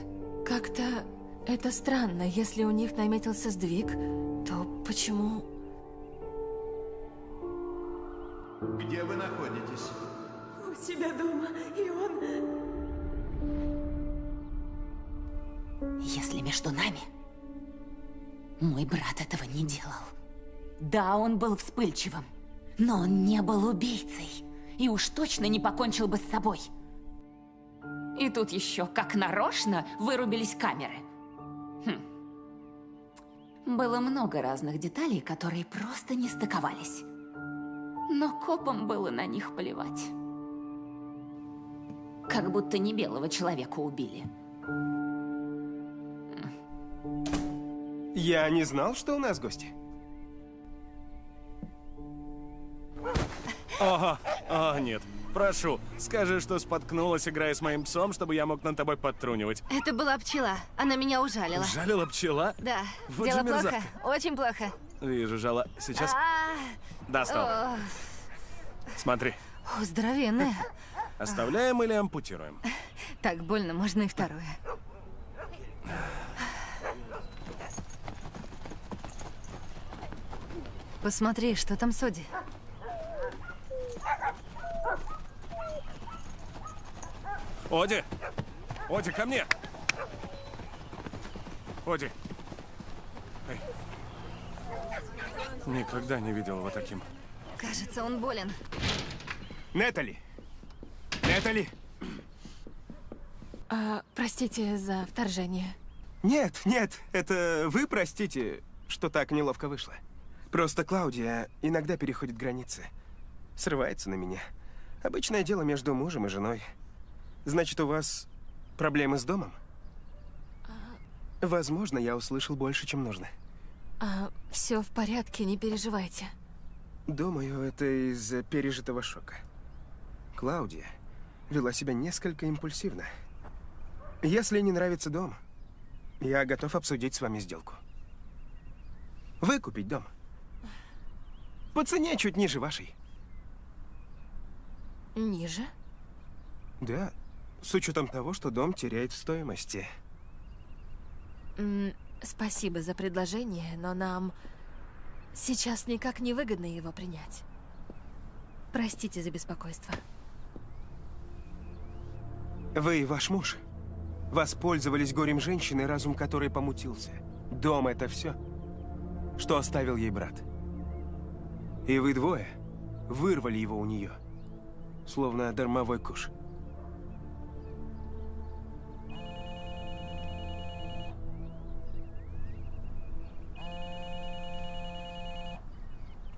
Как-то это странно. Если у них наметился сдвиг, то почему... Где вы находитесь? У себя дома, и он... Если между нами... Мой брат этого не делал. Да, он был вспыльчивым, но он не был убийцей. И уж точно не покончил бы с собой. И тут еще, как нарочно, вырубились камеры. Хм. Было много разных деталей, которые просто не стыковались. Но копам было на них плевать. Как будто не белого человека убили. Я не знал, что у нас гости. Ага, а, нет. Прошу, скажи, что споткнулась, играя с моим псом, чтобы я мог над тобой подтрунивать. Это была пчела. Она меня ужалила. Жалила пчела? Да. Вот Дело плохо. Очень плохо. Вижу, жала. Сейчас? А, о, Смотри. о, Здоровенная. Оставляем или ампутируем? Так больно, можно и второе. Посмотри, что там с Оди. Оди! Ко мне! Оди! Эй. Никогда не видел его таким. Кажется, он болен. Нетали! Нетали! А, простите за вторжение. Нет, нет, это вы простите, что так неловко вышло. Просто Клаудия иногда переходит границы. Срывается на меня. Обычное дело между мужем и женой. Значит, у вас проблемы с домом? Возможно, я услышал больше, чем нужно. А, все в порядке, не переживайте. Думаю, это из-за пережитого шока. Клаудия вела себя несколько импульсивно. Если не нравится дом, я готов обсудить с вами сделку. Выкупить дом. По цене чуть ниже вашей. Ниже? Да, с учетом того, что дом теряет в стоимости. Спасибо за предложение, но нам сейчас никак не выгодно его принять. Простите за беспокойство. Вы и ваш муж воспользовались горем женщины, разум которой помутился. Дом — это все, что оставил ей брат. И вы двое вырвали его у нее, словно дармовой куш.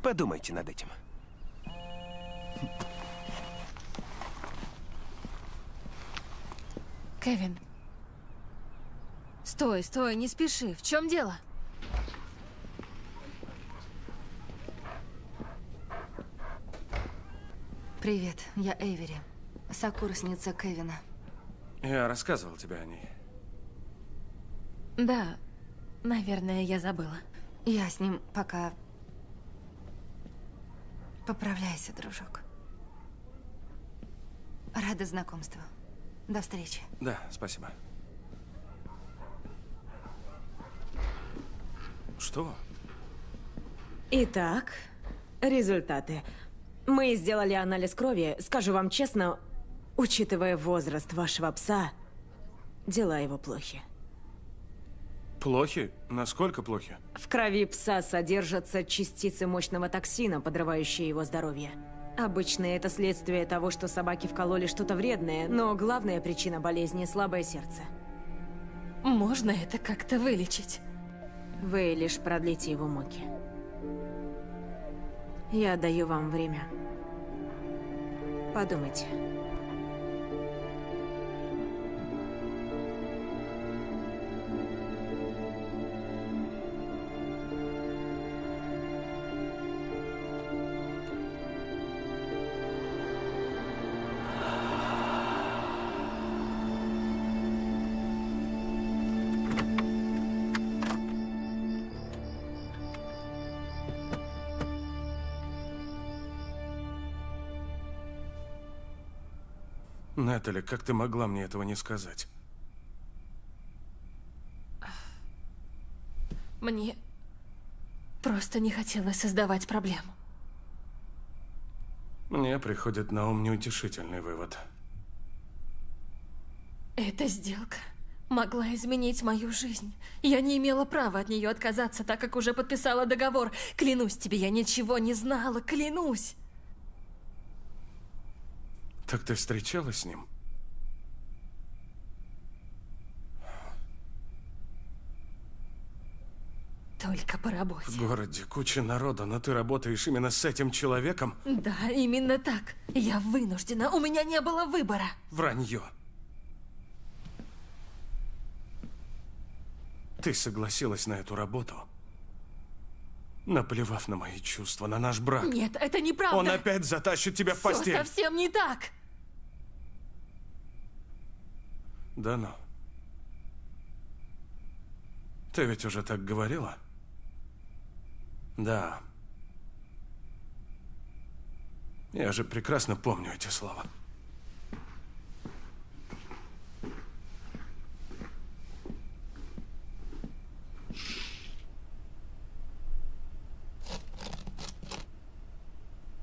Подумайте над этим. Кевин. Стой, стой, не спеши. В чем дело? Привет, я Эйвери. Сокурсница Кевина. Я рассказывал тебе о ней. Да, наверное, я забыла. Я с ним пока... Поправляйся, дружок. Рада знакомству. До встречи. Да, спасибо. Что? Итак, результаты. Мы сделали анализ крови. Скажу вам честно, учитывая возраст вашего пса, дела его плохи. Плохи? Насколько плохи? В крови пса содержатся частицы мощного токсина, подрывающие его здоровье. Обычно это следствие того, что собаки вкололи что-то вредное, но главная причина болезни – слабое сердце. Можно это как-то вылечить? Вы лишь продлите его муки. Я даю вам время. Подумайте. Натали, как ты могла мне этого не сказать? Мне просто не хотелось создавать проблему. Мне приходит на ум неутешительный вывод. Эта сделка могла изменить мою жизнь. Я не имела права от нее отказаться, так как уже подписала договор. Клянусь тебе, я ничего не знала, клянусь. Так ты встречалась с ним? Только по работе. В городе куча народа, но ты работаешь именно с этим человеком? Да, именно так. Я вынуждена, у меня не было выбора. Вранье. Ты согласилась на эту работу, наплевав на мои чувства, на наш брак. Нет, это неправда. Он опять затащит тебя в Всё постель. совсем не так. Да ну. Ты ведь уже так говорила? Да. Я же прекрасно помню эти слова.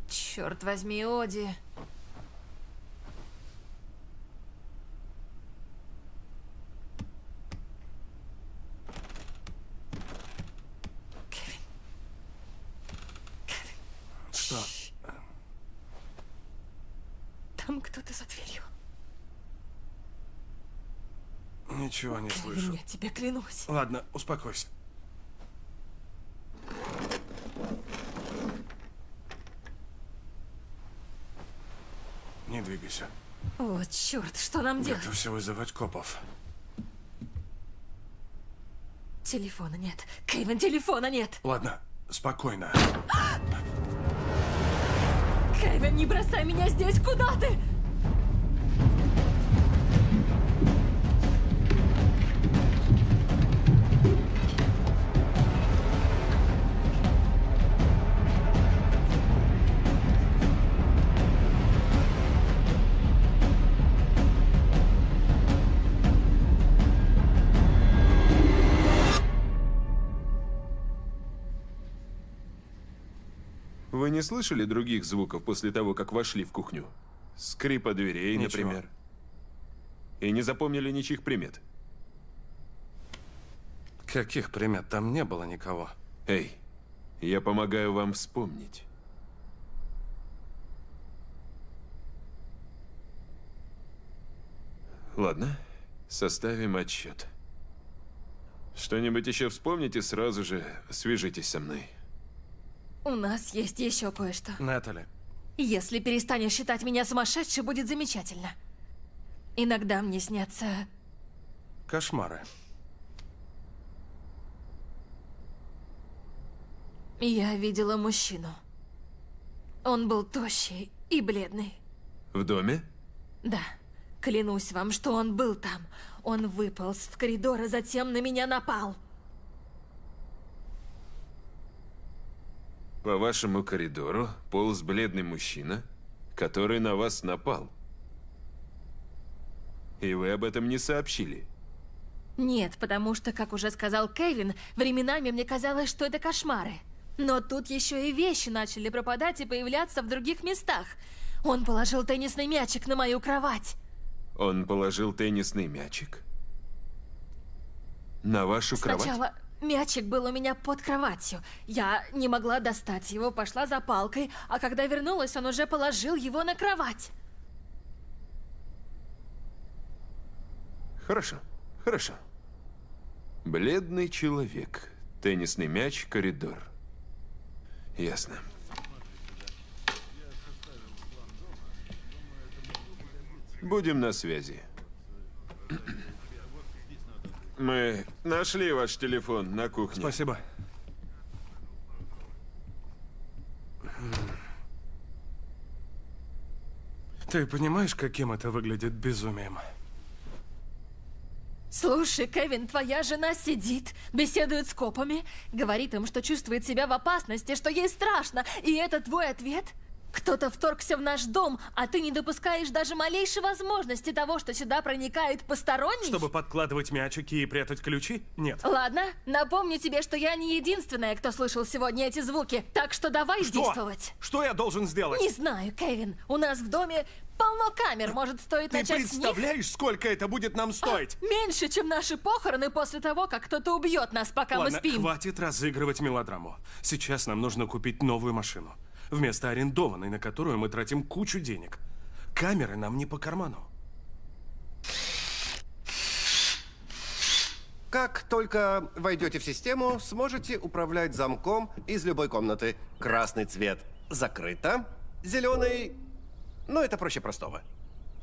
Черт возьми, Оди. Что? Там кто-то за дверью. Ничего не Кевин, слышу. я тебе клянусь. Ладно, успокойся. Не двигайся. О, черт, что нам делать? Готовься вызывать копов. Телефона нет. Кевин, телефона нет. Ладно, спокойно. Кевин, не бросай меня здесь, куда ты? Не слышали других звуков после того, как вошли в кухню? Скрипа дверей, Ничего. например. И не запомнили ничьих примет? Каких примет? Там не было никого. Эй, я помогаю вам вспомнить. Ладно, составим отчет. Что-нибудь еще вспомните, сразу же свяжитесь со мной. У нас есть еще кое-что. Натали, Если перестанешь считать меня сумасшедшей, будет замечательно. Иногда мне снятся... кошмары. Я видела мужчину. Он был тощий и бледный. В доме? Да, клянусь вам, что он был там. Он выполз в коридор, а затем на меня напал. По вашему коридору полз бледный мужчина, который на вас напал. И вы об этом не сообщили. Нет, потому что, как уже сказал Кевин, временами мне казалось, что это кошмары. Но тут еще и вещи начали пропадать и появляться в других местах. Он положил теннисный мячик на мою кровать. Он положил теннисный мячик на вашу кровать? Мячик был у меня под кроватью. Я не могла достать его, пошла за палкой, а когда вернулась, он уже положил его на кровать. Хорошо, хорошо. Бледный человек, теннисный мяч, коридор. Ясно. Будем на связи. Мы нашли ваш телефон на кухне. Спасибо. Ты понимаешь, каким это выглядит безумием? Слушай, Кевин, твоя жена сидит, беседует с копами, говорит им, что чувствует себя в опасности, что ей страшно, и это твой ответ? Кто-то вторгся в наш дом, а ты не допускаешь даже малейшей возможности того, что сюда проникает посторонний? Чтобы подкладывать мячики и прятать ключи? Нет. Ладно, напомню тебе, что я не единственная, кто слышал сегодня эти звуки, так что давай Что? действовать. Что я должен сделать? Не знаю, Кевин, у нас в доме полно камер, может, стоит Ты начать представляешь, сколько это будет нам стоить? Меньше, чем наши похороны после того, как кто-то убьет нас, пока Ладно, мы спим. хватит разыгрывать мелодраму. Сейчас нам нужно купить новую машину. Вместо арендованной, на которую мы тратим кучу денег. Камеры нам не по карману. Как только войдете в систему, сможете управлять замком из любой комнаты. Красный цвет закрыто, зеленый... Ну, это проще простого.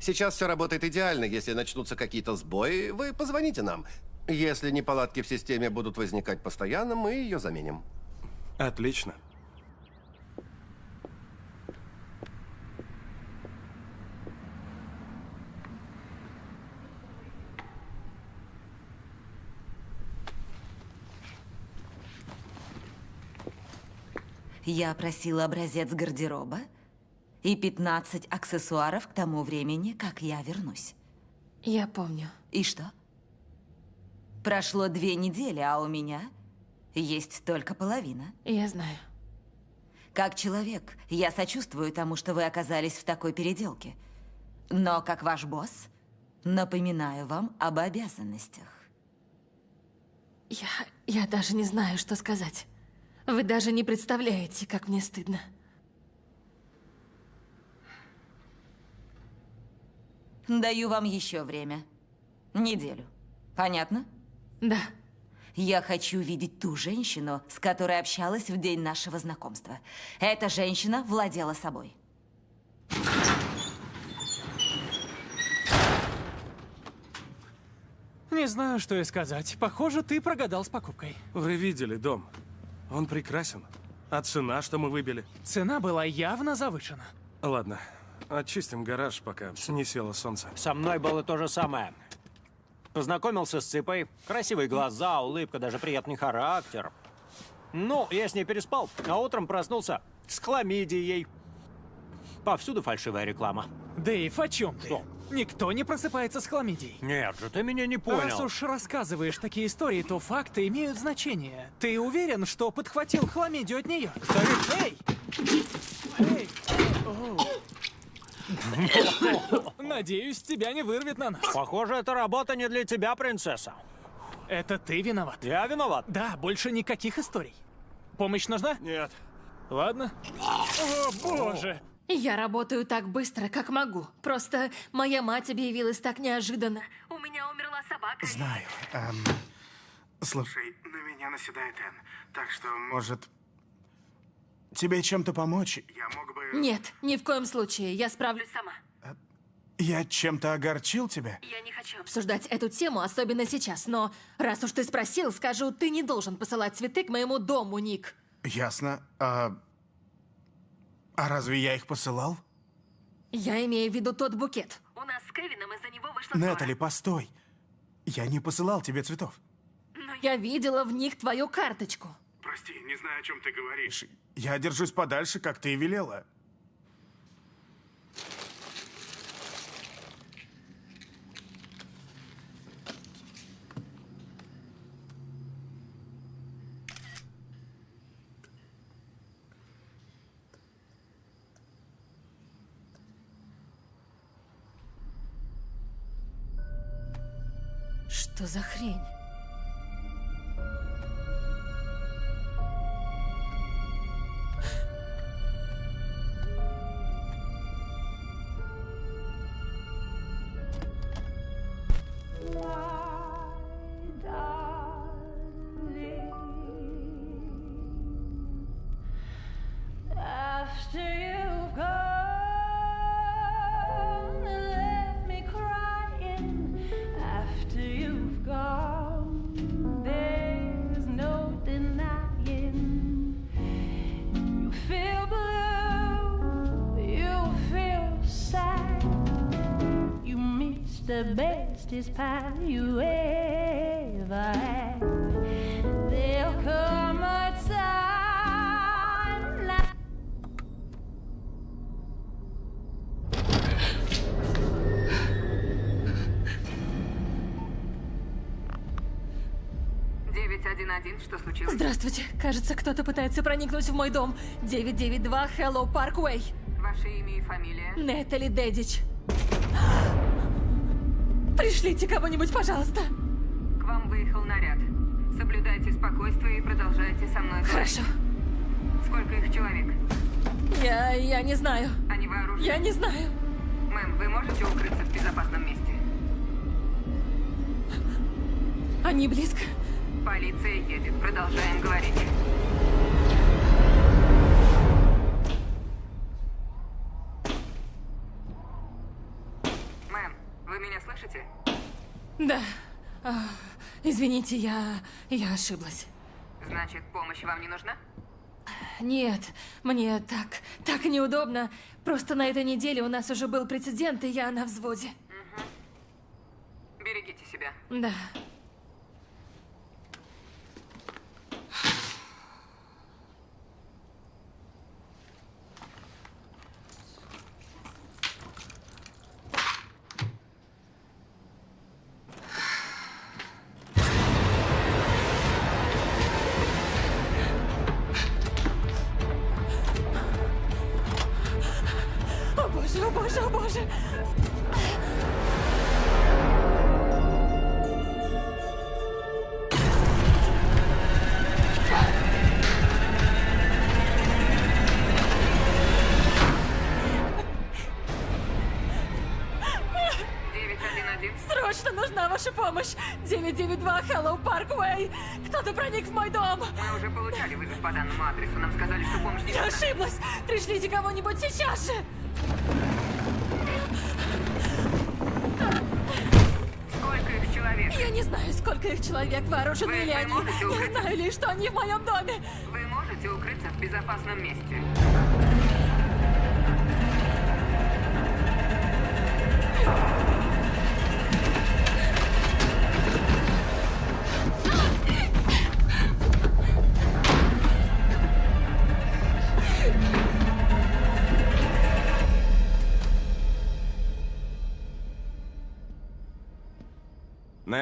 Сейчас все работает идеально. Если начнутся какие-то сбои, вы позвоните нам. Если неполадки в системе будут возникать постоянно, мы ее заменим. Отлично. Я просила образец гардероба и 15 аксессуаров к тому времени, как я вернусь. Я помню. И что? Прошло две недели, а у меня есть только половина. Я знаю. Как человек, я сочувствую тому, что вы оказались в такой переделке. Но как ваш босс, напоминаю вам об обязанностях. Я... я даже не знаю, что сказать. Вы даже не представляете, как мне стыдно. Даю вам еще время. Неделю. Понятно? Да. Я хочу видеть ту женщину, с которой общалась в день нашего знакомства. Эта женщина владела собой. Не знаю, что и сказать. Похоже, ты прогадал с покупкой. Вы видели дом? Он прекрасен. А цена, что мы выбили? Цена была явно завышена. Ладно, очистим гараж, пока не село солнце. Со мной было то же самое. Познакомился с Ципой. Красивые глаза, улыбка, даже приятный характер. Ну, я с ней переспал, а утром проснулся с хламидией. Повсюду фальшивая реклама. Дэйв, о чем ты? Что? Никто не просыпается с хламидией. Нет же, ты меня не Раз понял. уж рассказываешь такие истории, то факты имеют значение. Ты уверен, что подхватил хламидию от нее? Эй! Эй! Надеюсь, тебя не вырвет на нас. Похоже, эта работа не для тебя, принцесса. Это ты виноват. Я виноват? Да, больше никаких историй. Помощь нужна? Нет. Ладно. О, боже! Я работаю так быстро, как могу. Просто моя мать объявилась так неожиданно. У меня умерла собака. Знаю. Эм, слушай, на меня наседает Энн, так что, может, тебе чем-то помочь? Я мог бы... Нет, ни в коем случае. Я справлюсь сама. Я чем-то огорчил тебя? Я не хочу обсуждать эту тему, особенно сейчас, но раз уж ты спросил, скажу, ты не должен посылать цветы к моему дому, Ник. Ясно. А... а разве я их посылал? Я имею в виду тот букет. У нас с Кевином из-за него вышла Нетали, постой. Я не посылал тебе цветов. Но я видела в них твою карточку. Прости, не знаю, о чем ты говоришь. Я держусь подальше, как ты и велела. Что за хрень? Bestest pie you ever had. There'll come a time like 911, что случилось? Здравствуйте. Кажется, кто-то пытается проникнуть в мой дом. 992 Hello Parkway. Ваше имя и фамилия? Нетали Дедич. Пришлите кого-нибудь, пожалуйста. К вам выехал наряд. Соблюдайте спокойствие и продолжайте со мной говорить. Хорошо. Сколько их человек? Я... я не знаю. Они вооружены? Я не знаю. Мэм, вы можете укрыться в безопасном месте? Они близко. Полиция едет. Продолжаем говорить. Извините, я... я ошиблась. Значит, помощь вам не нужна? Нет, мне так... так неудобно. Просто на этой неделе у нас уже был прецедент, и я на взводе. Берегите себя. Да. Данному адресу. Нам сказали, что помощь не Я ошиблась! Пришлите кого-нибудь сейчас же! Сколько их человек? Я не знаю, сколько их человек, вооружены Вы- ли они. Я знаю лишь, что они в моем доме. Вы можете укрыться в безопасном месте.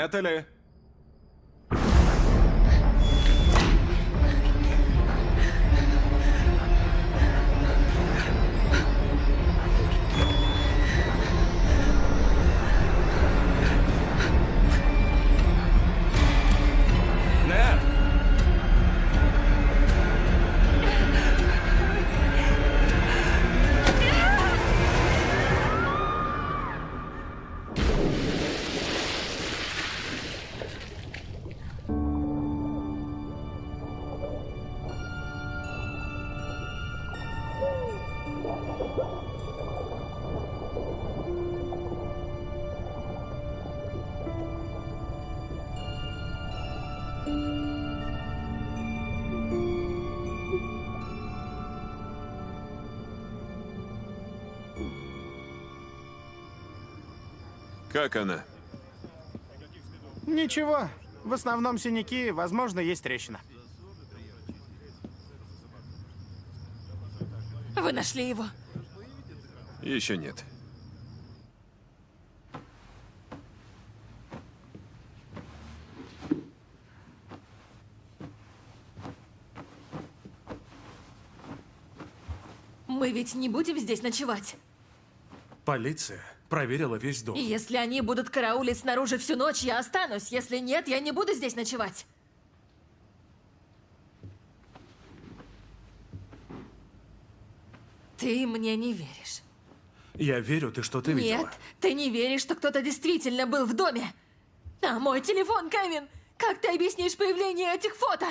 Нетали! Как она? Ничего. В основном синяки, возможно, есть трещина. Вы нашли его? Еще нет. Мы ведь не будем здесь ночевать. Полиция проверила весь дом. Если они будут караулить снаружи всю ночь, я останусь. Если нет, я не буду здесь ночевать. Ты мне не веришь. Я верю, ты что-то видела. Нет, ты не веришь, что кто-то действительно был в доме. А мой телефон, Кевин! Как ты объяснишь появление этих фото?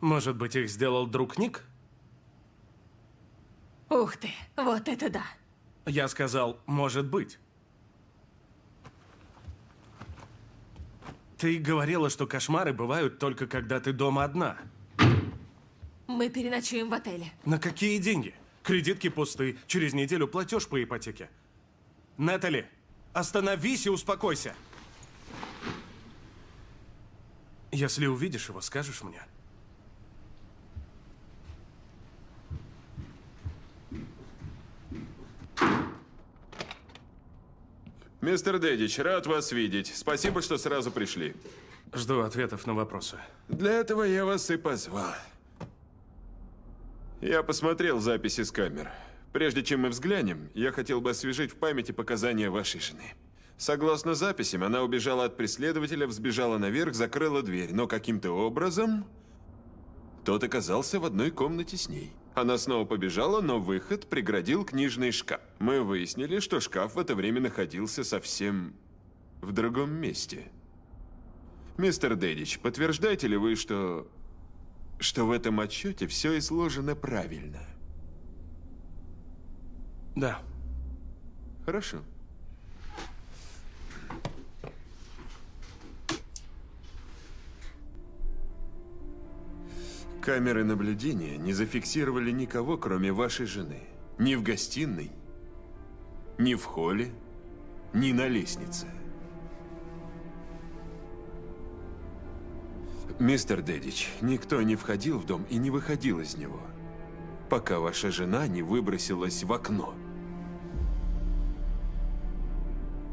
Может быть, их сделал друг Ник? Ух ты, вот это да. Я сказал, может быть. Ты говорила, что кошмары бывают только когда ты дома одна. Мы переночуем в отеле. На какие деньги? Кредитки пусты, через неделю платеж по ипотеке. Нетали, остановись и успокойся. Если увидишь его, скажешь мне. Мистер Дэдич, рад вас видеть. Спасибо, что сразу пришли. Жду ответов на вопросы. Для этого я вас и позвал. Я посмотрел записи с камер. Прежде чем мы взглянем, я хотел бы освежить в памяти показания вашей жены. Согласно записям, она убежала от преследователя, взбежала наверх, закрыла дверь, но каким-то образом тот оказался в одной комнате с ней. Она снова побежала, но выход преградил книжный шкаф. Мы выяснили, что шкаф в это время находился совсем в другом месте. Мистер Дэдич, подтверждаете ли вы, что... что в этом отчете все изложено правильно? Да. Хорошо. Камеры наблюдения не зафиксировали никого, кроме вашей жены. Ни в гостиной, ни в холле, ни на лестнице. Мистер Дэдич, никто не входил в дом и не выходил из него, пока ваша жена не выбросилась в окно.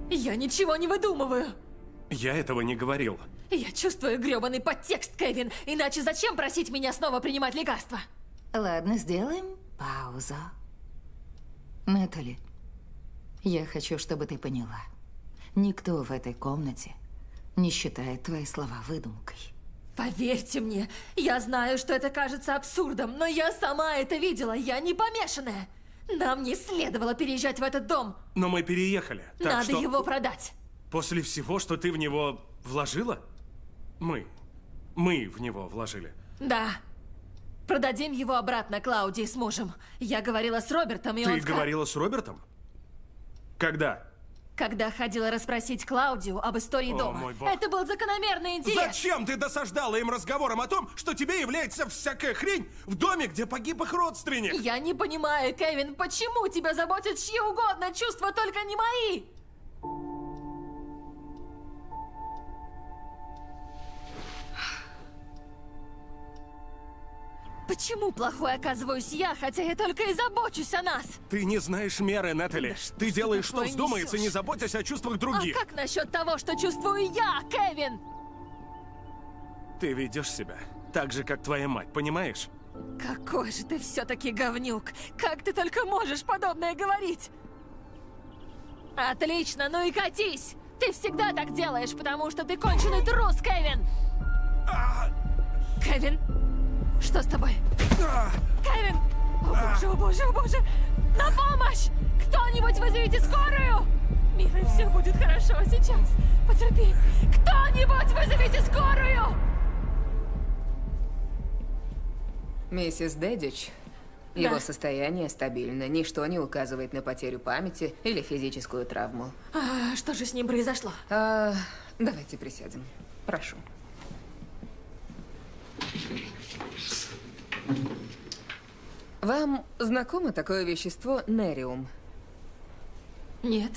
Я ничего не выдумываю. Я этого не говорил. Я чувствую грёбаный подтекст, Кевин. Иначе зачем просить меня снова принимать лекарства? Ладно, сделаем паузу. Натали, я хочу, чтобы ты поняла. Никто в этой комнате не считает твои слова выдумкой. Поверьте мне, я знаю, что это кажется абсурдом, но я сама это видела, я не помешанная. Нам не следовало переезжать в этот дом. Но мы переехали. Так Надо что его продать. после всего, что ты в него вложила? Мы. Мы в него вложили. Да. Продадим его обратно Клаудии с мужем. Я говорила с Робертом, и ты он ска- говорила с Робертом? Когда? Когда ходила расспросить Клаудию об истории О, дома. мой бог. Это был закономерный интерес. Зачем ты досаждала им разговором о том, что тебе является всякая хрень в доме, где погиб их родственник? Я не понимаю, Кевин, почему тебя заботят чьи угодно чувства, только не мои? Почему плохой оказываюсь я, хотя я только и забочусь о нас? Ты не знаешь меры, Нетали. ты делаешь, что вздумается, несёшь? не заботясь о чувствах других. А как насчет того, что чувствую я, Кевин? Ты ведешь себя так же, как твоя мать, понимаешь? Какой же ты все-таки говнюк! Как ты только можешь подобное говорить? Отлично, ну и катись! Ты всегда так делаешь, потому что ты конченый трус, Кевин! Кевин, что с тобой? Кевин! О боже, о боже, о боже! На помощь! Кто-нибудь вызовите скорую! Милый, все будет хорошо сейчас. Потерпи. Кто-нибудь вызовите скорую! Миссис Дэдич, Да. его состояние стабильно. Ничто не указывает на потерю памяти или физическую травму. А, что же с ним произошло? А, давайте присядем. Прошу. Вам знакомо такое вещество нериум? Нет.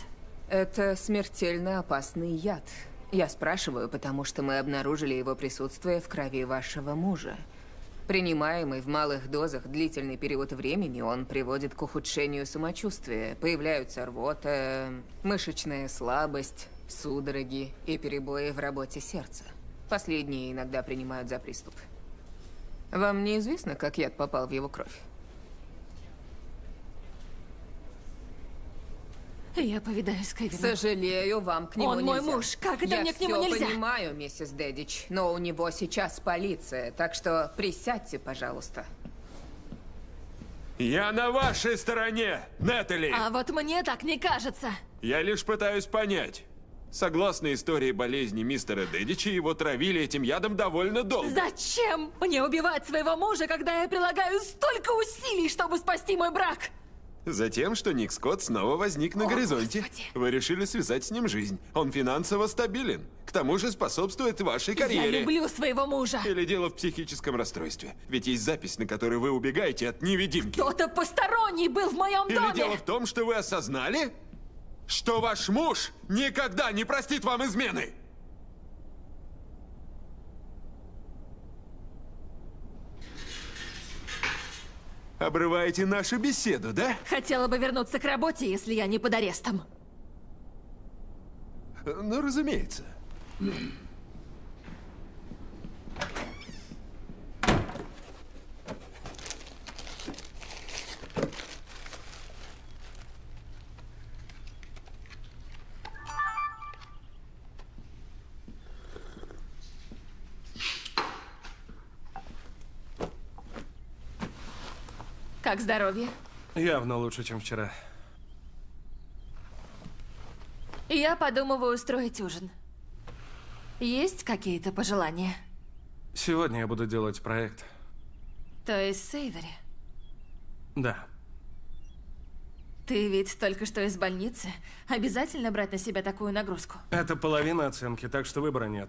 Это смертельно опасный яд. Я спрашиваю, потому что мы обнаружили его присутствие в крови вашего мужа. Принимаемый в малых дозах длительный период времени, он приводит к ухудшению самочувствия. Появляются рвота, мышечная слабость, судороги и перебои в работе сердца. Последние иногда принимают за приступ. Вам неизвестно, как яд попал в его кровь? Я повидаюсь с Кевином. Сожалею, вам к нему Он мой нельзя. муж. Как это Я мне к нему нельзя? понимаю, миссис Дэдич, но у него сейчас полиция, так что присядьте, пожалуйста. Я на вашей стороне, Нетали! А вот мне так не кажется. Я лишь пытаюсь понять. Согласно истории болезни мистера Дэдича, его травили этим ядом довольно долго. Зачем мне убивать своего мужа, когда я прилагаю столько усилий, чтобы спасти мой брак? Затем, что Ник Скотт снова возник на О, горизонте. Господи. Вы решили связать с ним жизнь. Он финансово стабилен. К тому же способствует вашей карьере. Я люблю своего мужа. Или дело в психическом расстройстве. Ведь есть запись, на которой вы убегаете от невидимки. Кто-то посторонний был в моем Или доме. дело в том, что вы осознали, что ваш муж никогда не простит вам измены. Обрываете нашу беседу, да? Хотела бы вернуться к работе, если я не под арестом. Ну, разумеется. Как здоровье? Явно лучше, чем вчера. Я подумываю устроить ужин. Есть какие-то пожелания? Сегодня я буду делать проект. То есть Сейвери. Да. Ты ведь только что из больницы. Обязательно брать на себя такую нагрузку? Это половина оценки, так что выбора нет.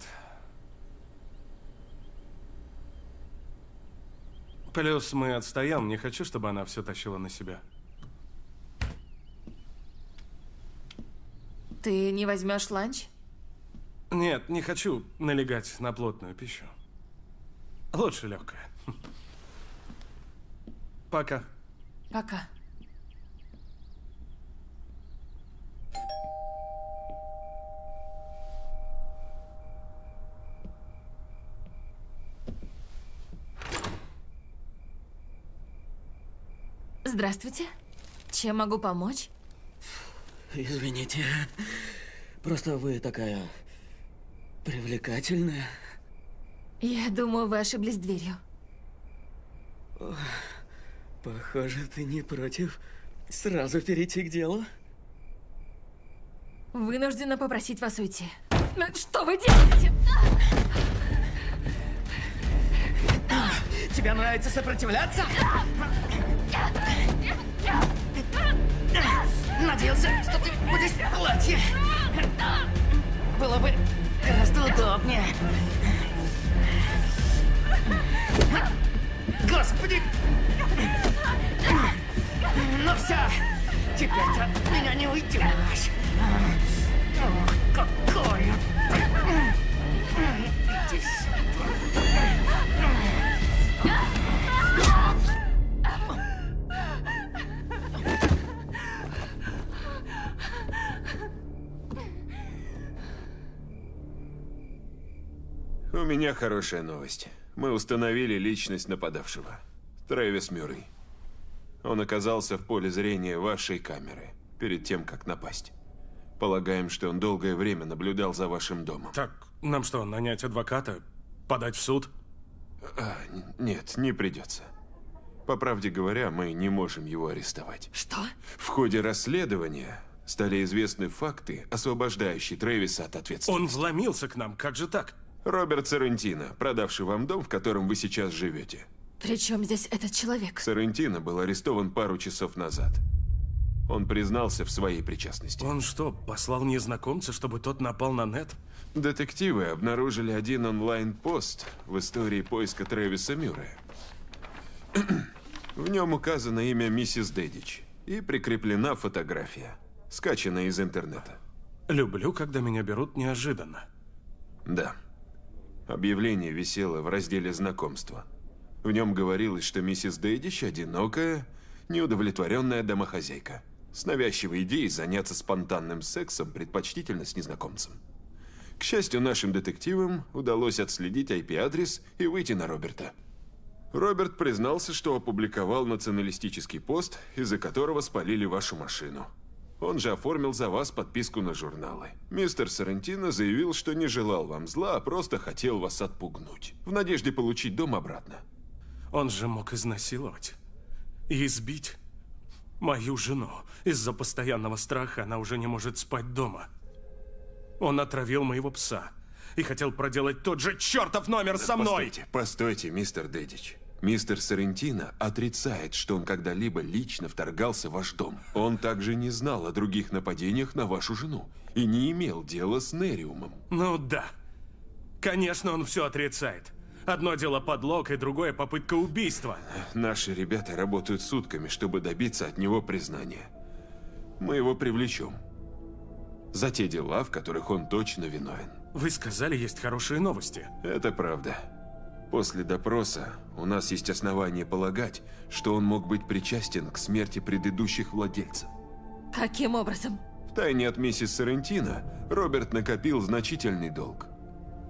Плюс мы отстаем, не хочу, чтобы она все тащила на себя. Ты не возьмешь ланч? Нет, не хочу налегать на плотную пищу. Лучше легкая. Пока. Пока. Здравствуйте. Чем могу помочь? Извините. Просто вы такая привлекательная. Я думаю, вы ошиблись дверью. Ох, Похоже, ты не против сразу перейти к делу. Вынуждена попросить вас уйти. Ну, Что вы делаете? Тебе нравится сопротивляться? Надеялся, что ты будешь в платье. Было бы гораздо удобнее. Господи! Ну все, теперь от меня не уйдешь. Ох, какое! У меня хорошая новость. Мы установили личность нападавшего. Трэвис Мюррей. Он оказался в поле зрения вашей камеры перед тем, как напасть. Полагаем, что он долгое время наблюдал за вашим домом. Так, нам что, нанять адвоката? Подать в суд? А, нет, не придется. По правде говоря, мы не можем его арестовать. Что? В ходе расследования стали известны факты, освобождающие Трэвиса от ответственности. Он вломился к нам, как же так? Роберт Сарантино, продавший вам дом, в котором вы сейчас живете. При чем здесь этот человек? Сарантино был арестован пару часов назад. Он признался в своей причастности. Он что, послал незнакомца, чтобы тот напал на Нет? Детективы обнаружили один онлайн-пост в истории поиска Трэвиса Мюррея. В нем указано имя миссис Дэдич и прикреплена фотография, скачанная из интернета. Люблю, когда меня берут неожиданно. Да. Объявление висело в разделе знакомства. В нем говорилось, что миссис Дэдич – одинокая, неудовлетворенная домохозяйка, с навязчивой идеей заняться спонтанным сексом, предпочтительно с незнакомцем. К счастью, нашим детективам удалось отследить IP-адрес и выйти на Роберта. Роберт признался, что опубликовал националистический пост, из-за которого спалили вашу машину. Он же оформил за вас подписку на журналы. Мистер Сарантино заявил, что не желал вам зла, а просто хотел вас отпугнуть, в надежде получить дом обратно. Он же мог изнасиловать и избить мою жену. Из-за постоянного страха она уже не может спать дома. Он отравил моего пса и хотел проделать тот же чертов номер со мной! Постойте, постойте, мистер Дэдич. Мистер Сарентино отрицает, что он когда-либо лично вторгался в ваш дом. Он также не знал о других нападениях на вашу жену и не имел дела с Нериумом. Ну да. Конечно, он все отрицает. Одно дело подлог, и другое попытка убийства. Наши ребята работают сутками, чтобы добиться от него признания. Мы его привлечем. За те дела, в которых он точно виновен. Вы сказали, есть хорошие новости. Это правда. После допроса у нас есть основания полагать, что он мог быть причастен к смерти предыдущих владельцев. Каким образом? Втайне от миссис Сарентино Роберт накопил значительный долг.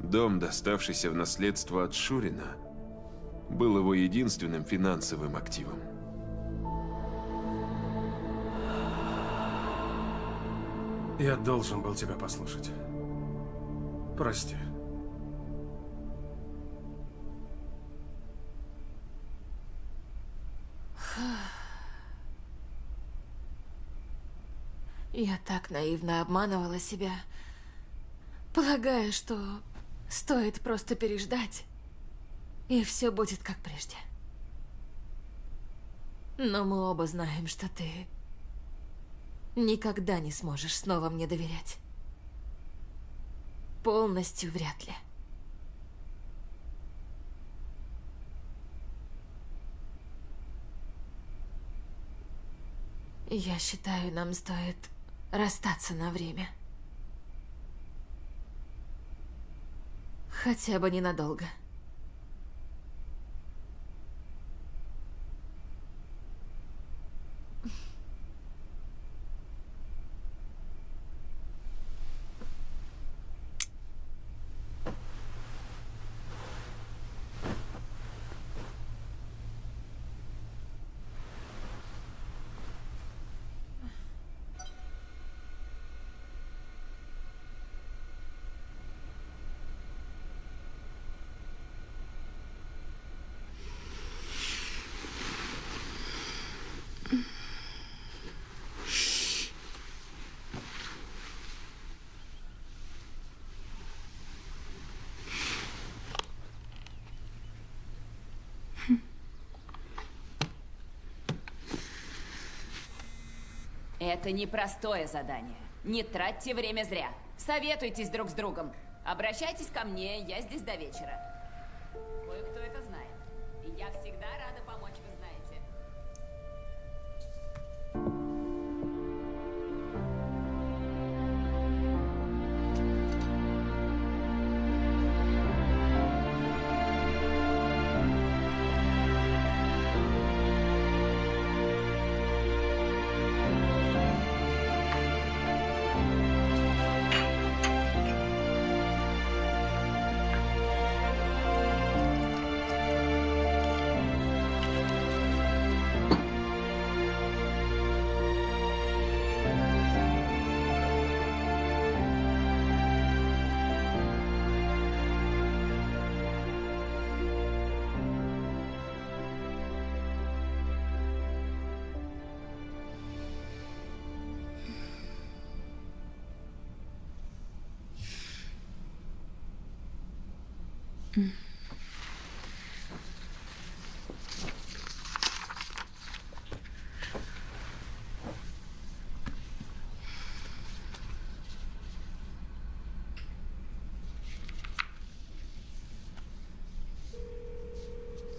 Дом, доставшийся в наследство от Шурина, был его единственным финансовым активом. Я должен был тебя послушать. Прости. Я так наивно обманывала себя, полагая, что стоит просто переждать, и все будет как прежде. Но мы оба знаем, что ты никогда не сможешь снова мне доверять. Полностью вряд ли. Я считаю, нам стоит расстаться на время. Хотя бы ненадолго. Это непростое задание. Не тратьте время зря. Советуйтесь друг с другом. Обращайтесь ко мне, я здесь до вечера.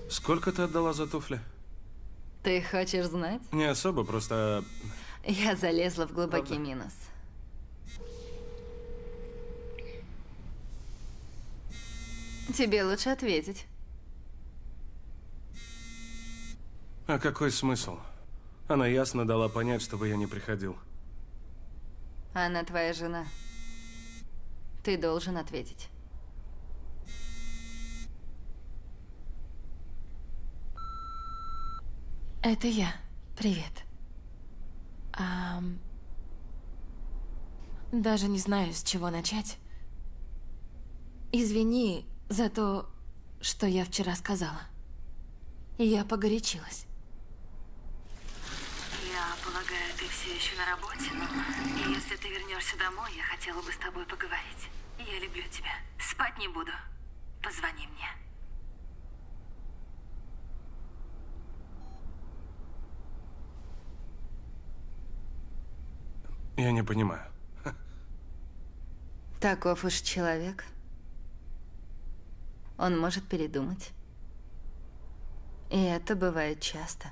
Сколько ты отдала за туфли? Ты хочешь знать? Не особо, просто... Я залезла в глубокий минус. Тебе лучше ответить. А какой смысл? Она ясно дала понять, чтобы я не приходил. Она твоя жена. Ты должен ответить. Это я. Привет. Ам, Даже не знаю, с чего начать. Извини за то, что я вчера сказала. Я погорячилась. Я полагаю, ты все еще на работе, но если ты вернешься домой, я хотела бы с тобой поговорить. Я люблю тебя. Спать не буду. Позвони мне. Я не понимаю. Таков уж человек. Он может передумать. И это бывает часто.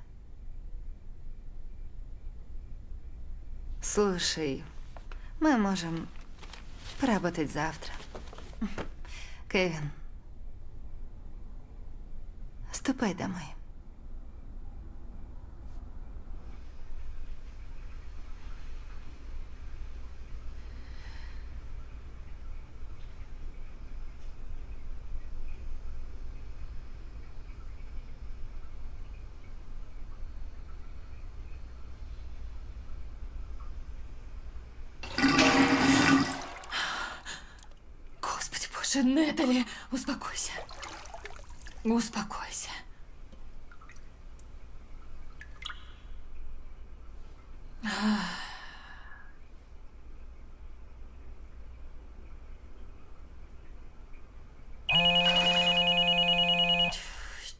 Слушай, мы можем поработать завтра. Кевин, ступай домой. Боже, Нетали, успокойся. Успокойся.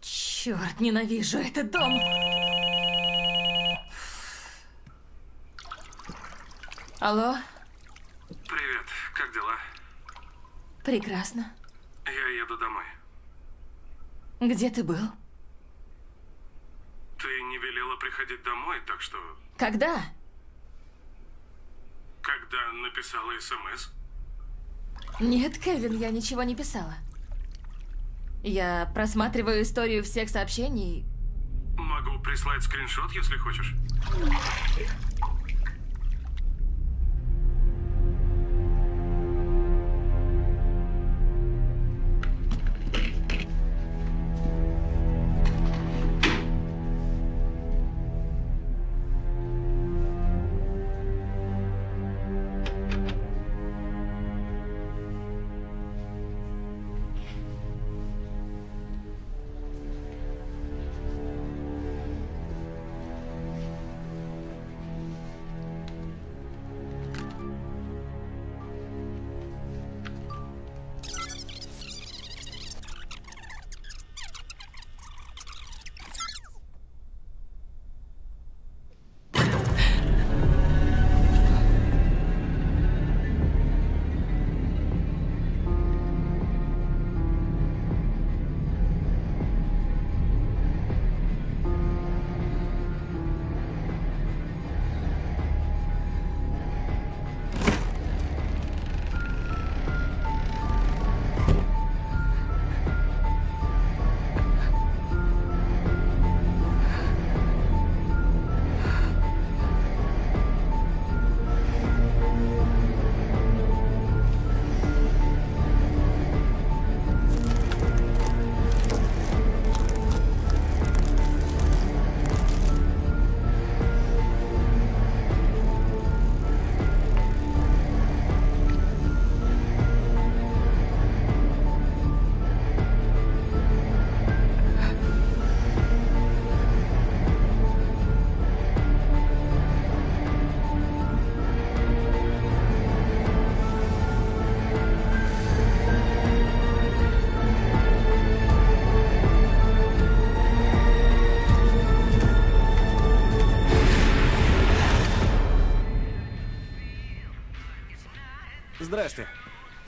Черт, ненавижу этот дом. Алло, Привет, как дела? Прекрасно. Я еду домой. Где ты был? Ты не велела приходить домой, так что... Когда? Когда написала СМС? Нет, Кевин, я ничего не писала. Я просматриваю историю всех сообщений. Могу прислать скриншот, если хочешь.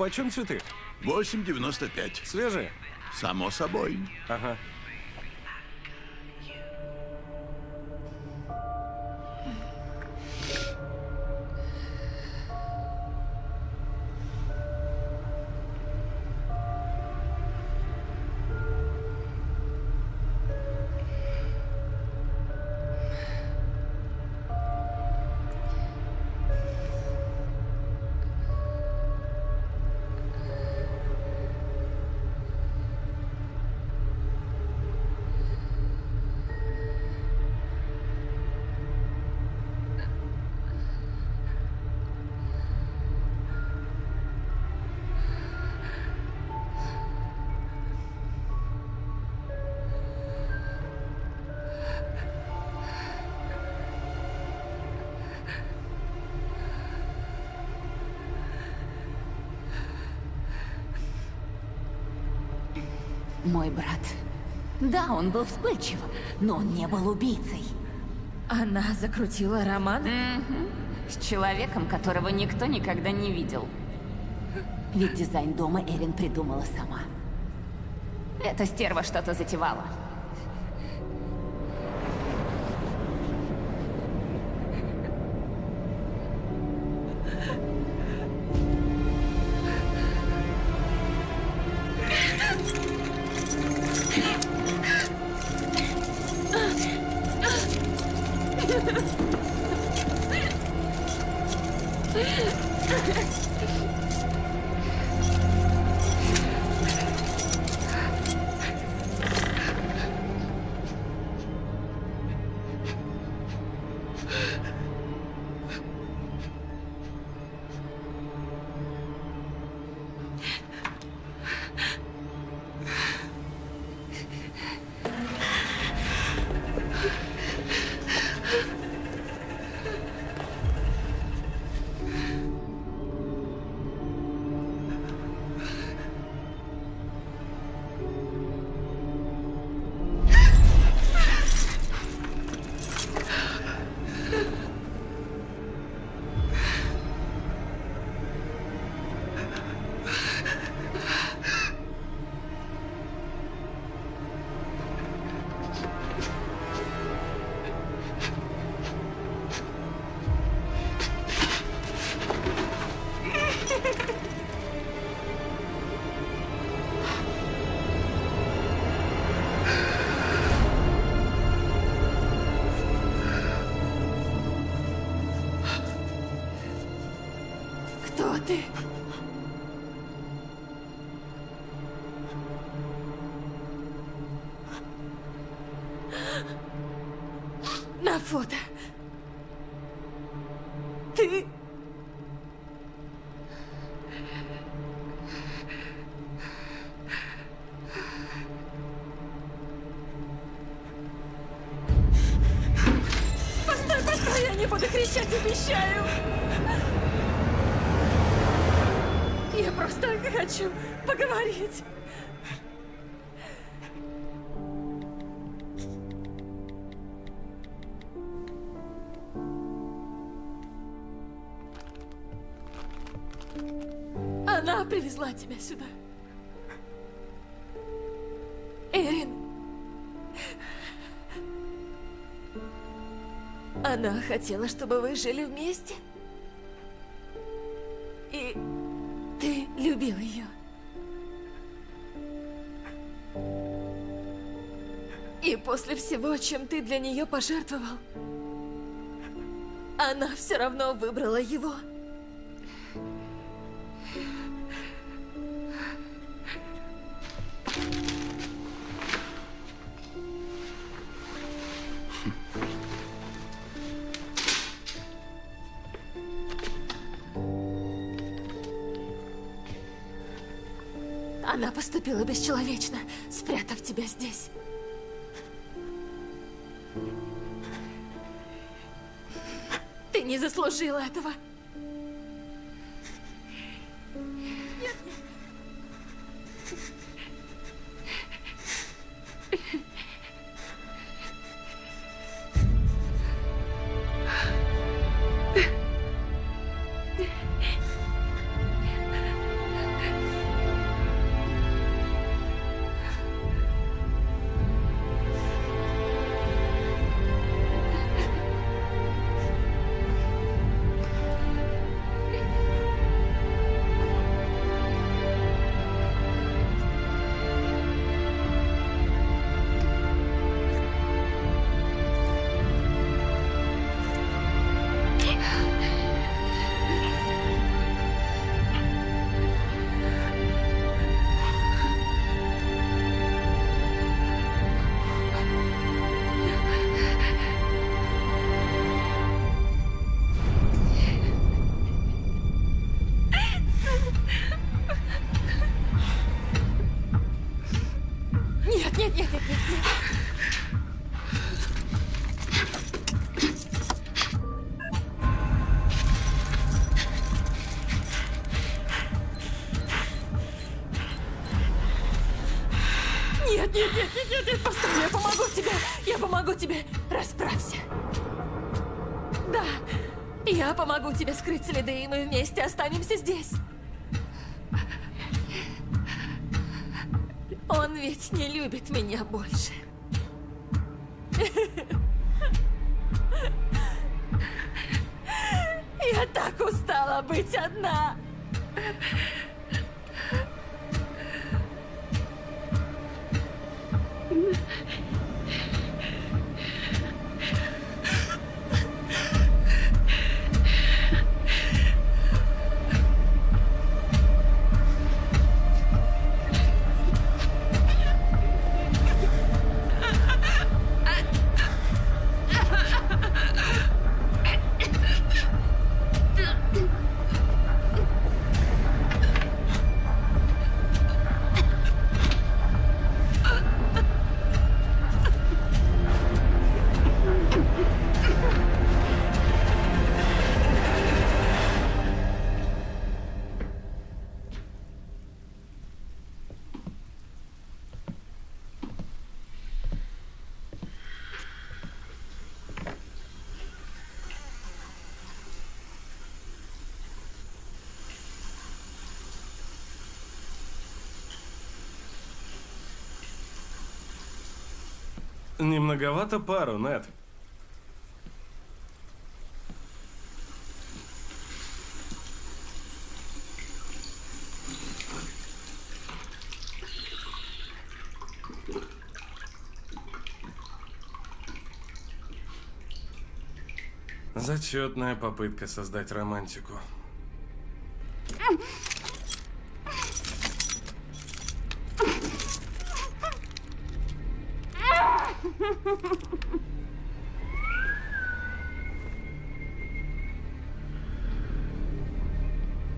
Почем цветы? 8,95. Свежие? Само собой. Ага. Да, он был вспыльчивым, но он не был убийцей. Она закрутила роман? С человеком, которого никто никогда не видел. Ведь дизайн дома Эрин придумала сама. Эта стерва что-то затевала. Хотела, чтобы вы жили вместе. И ты любил ее. И после всего, чем ты для нее пожертвовал, она все равно выбрала его. Бесчеловечно, спрятав тебя здесь. Ты не заслужила этого. Не многовато пару, нет. Зачетная попытка создать романтику.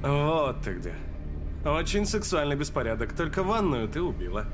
Вот ты где. Очень сексуальный беспорядок, только ванную ты убила.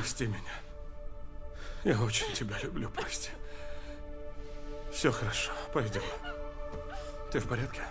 Прости меня. Я очень тебя люблю, прости. Все хорошо, пойдем. Ты в порядке?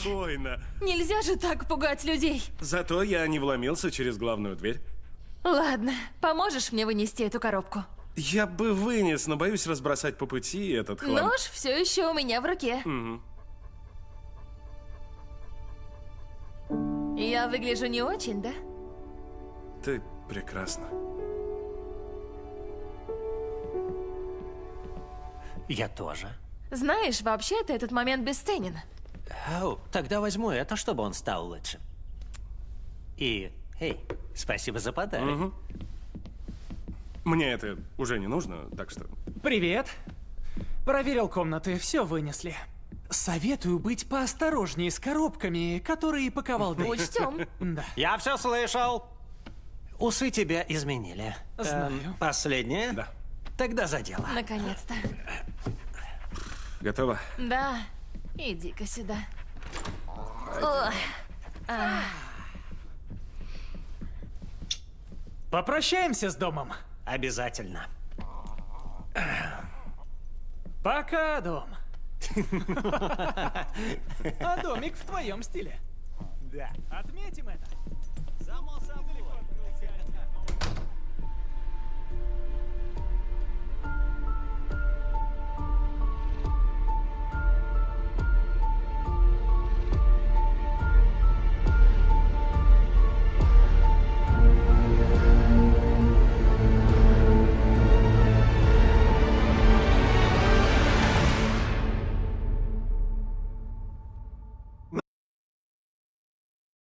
Спокойно. Нельзя же так пугать людей. Зато я не вломился через главную дверь. Ладно, поможешь мне вынести эту коробку? Я бы вынес, но боюсь разбросать по пути этот хлам. Нож все еще у меня в руке. Мгм. Я выгляжу не очень, да? Ты прекрасна. Я тоже. Знаешь, вообще-то этот момент бесценен. Ау, тогда возьму это, чтобы он стал лучше. И, эй, спасибо за подарок. Мгм. Мне это уже не нужно, так что... Привет. Проверил комнаты, все вынесли. Советую быть поосторожнее с коробками, которые паковал Дэйв. Учтем. Да. Я все слышал. Усы тебя изменили. Знаю. Эм, последнее? Да. Тогда за дело. Наконец-то. Готово? Да. Иди-ка сюда. А, Попрощаемся с домом. Обязательно. Пока, дом. <laughs> А домик в твоем стиле. Да. Отметим это.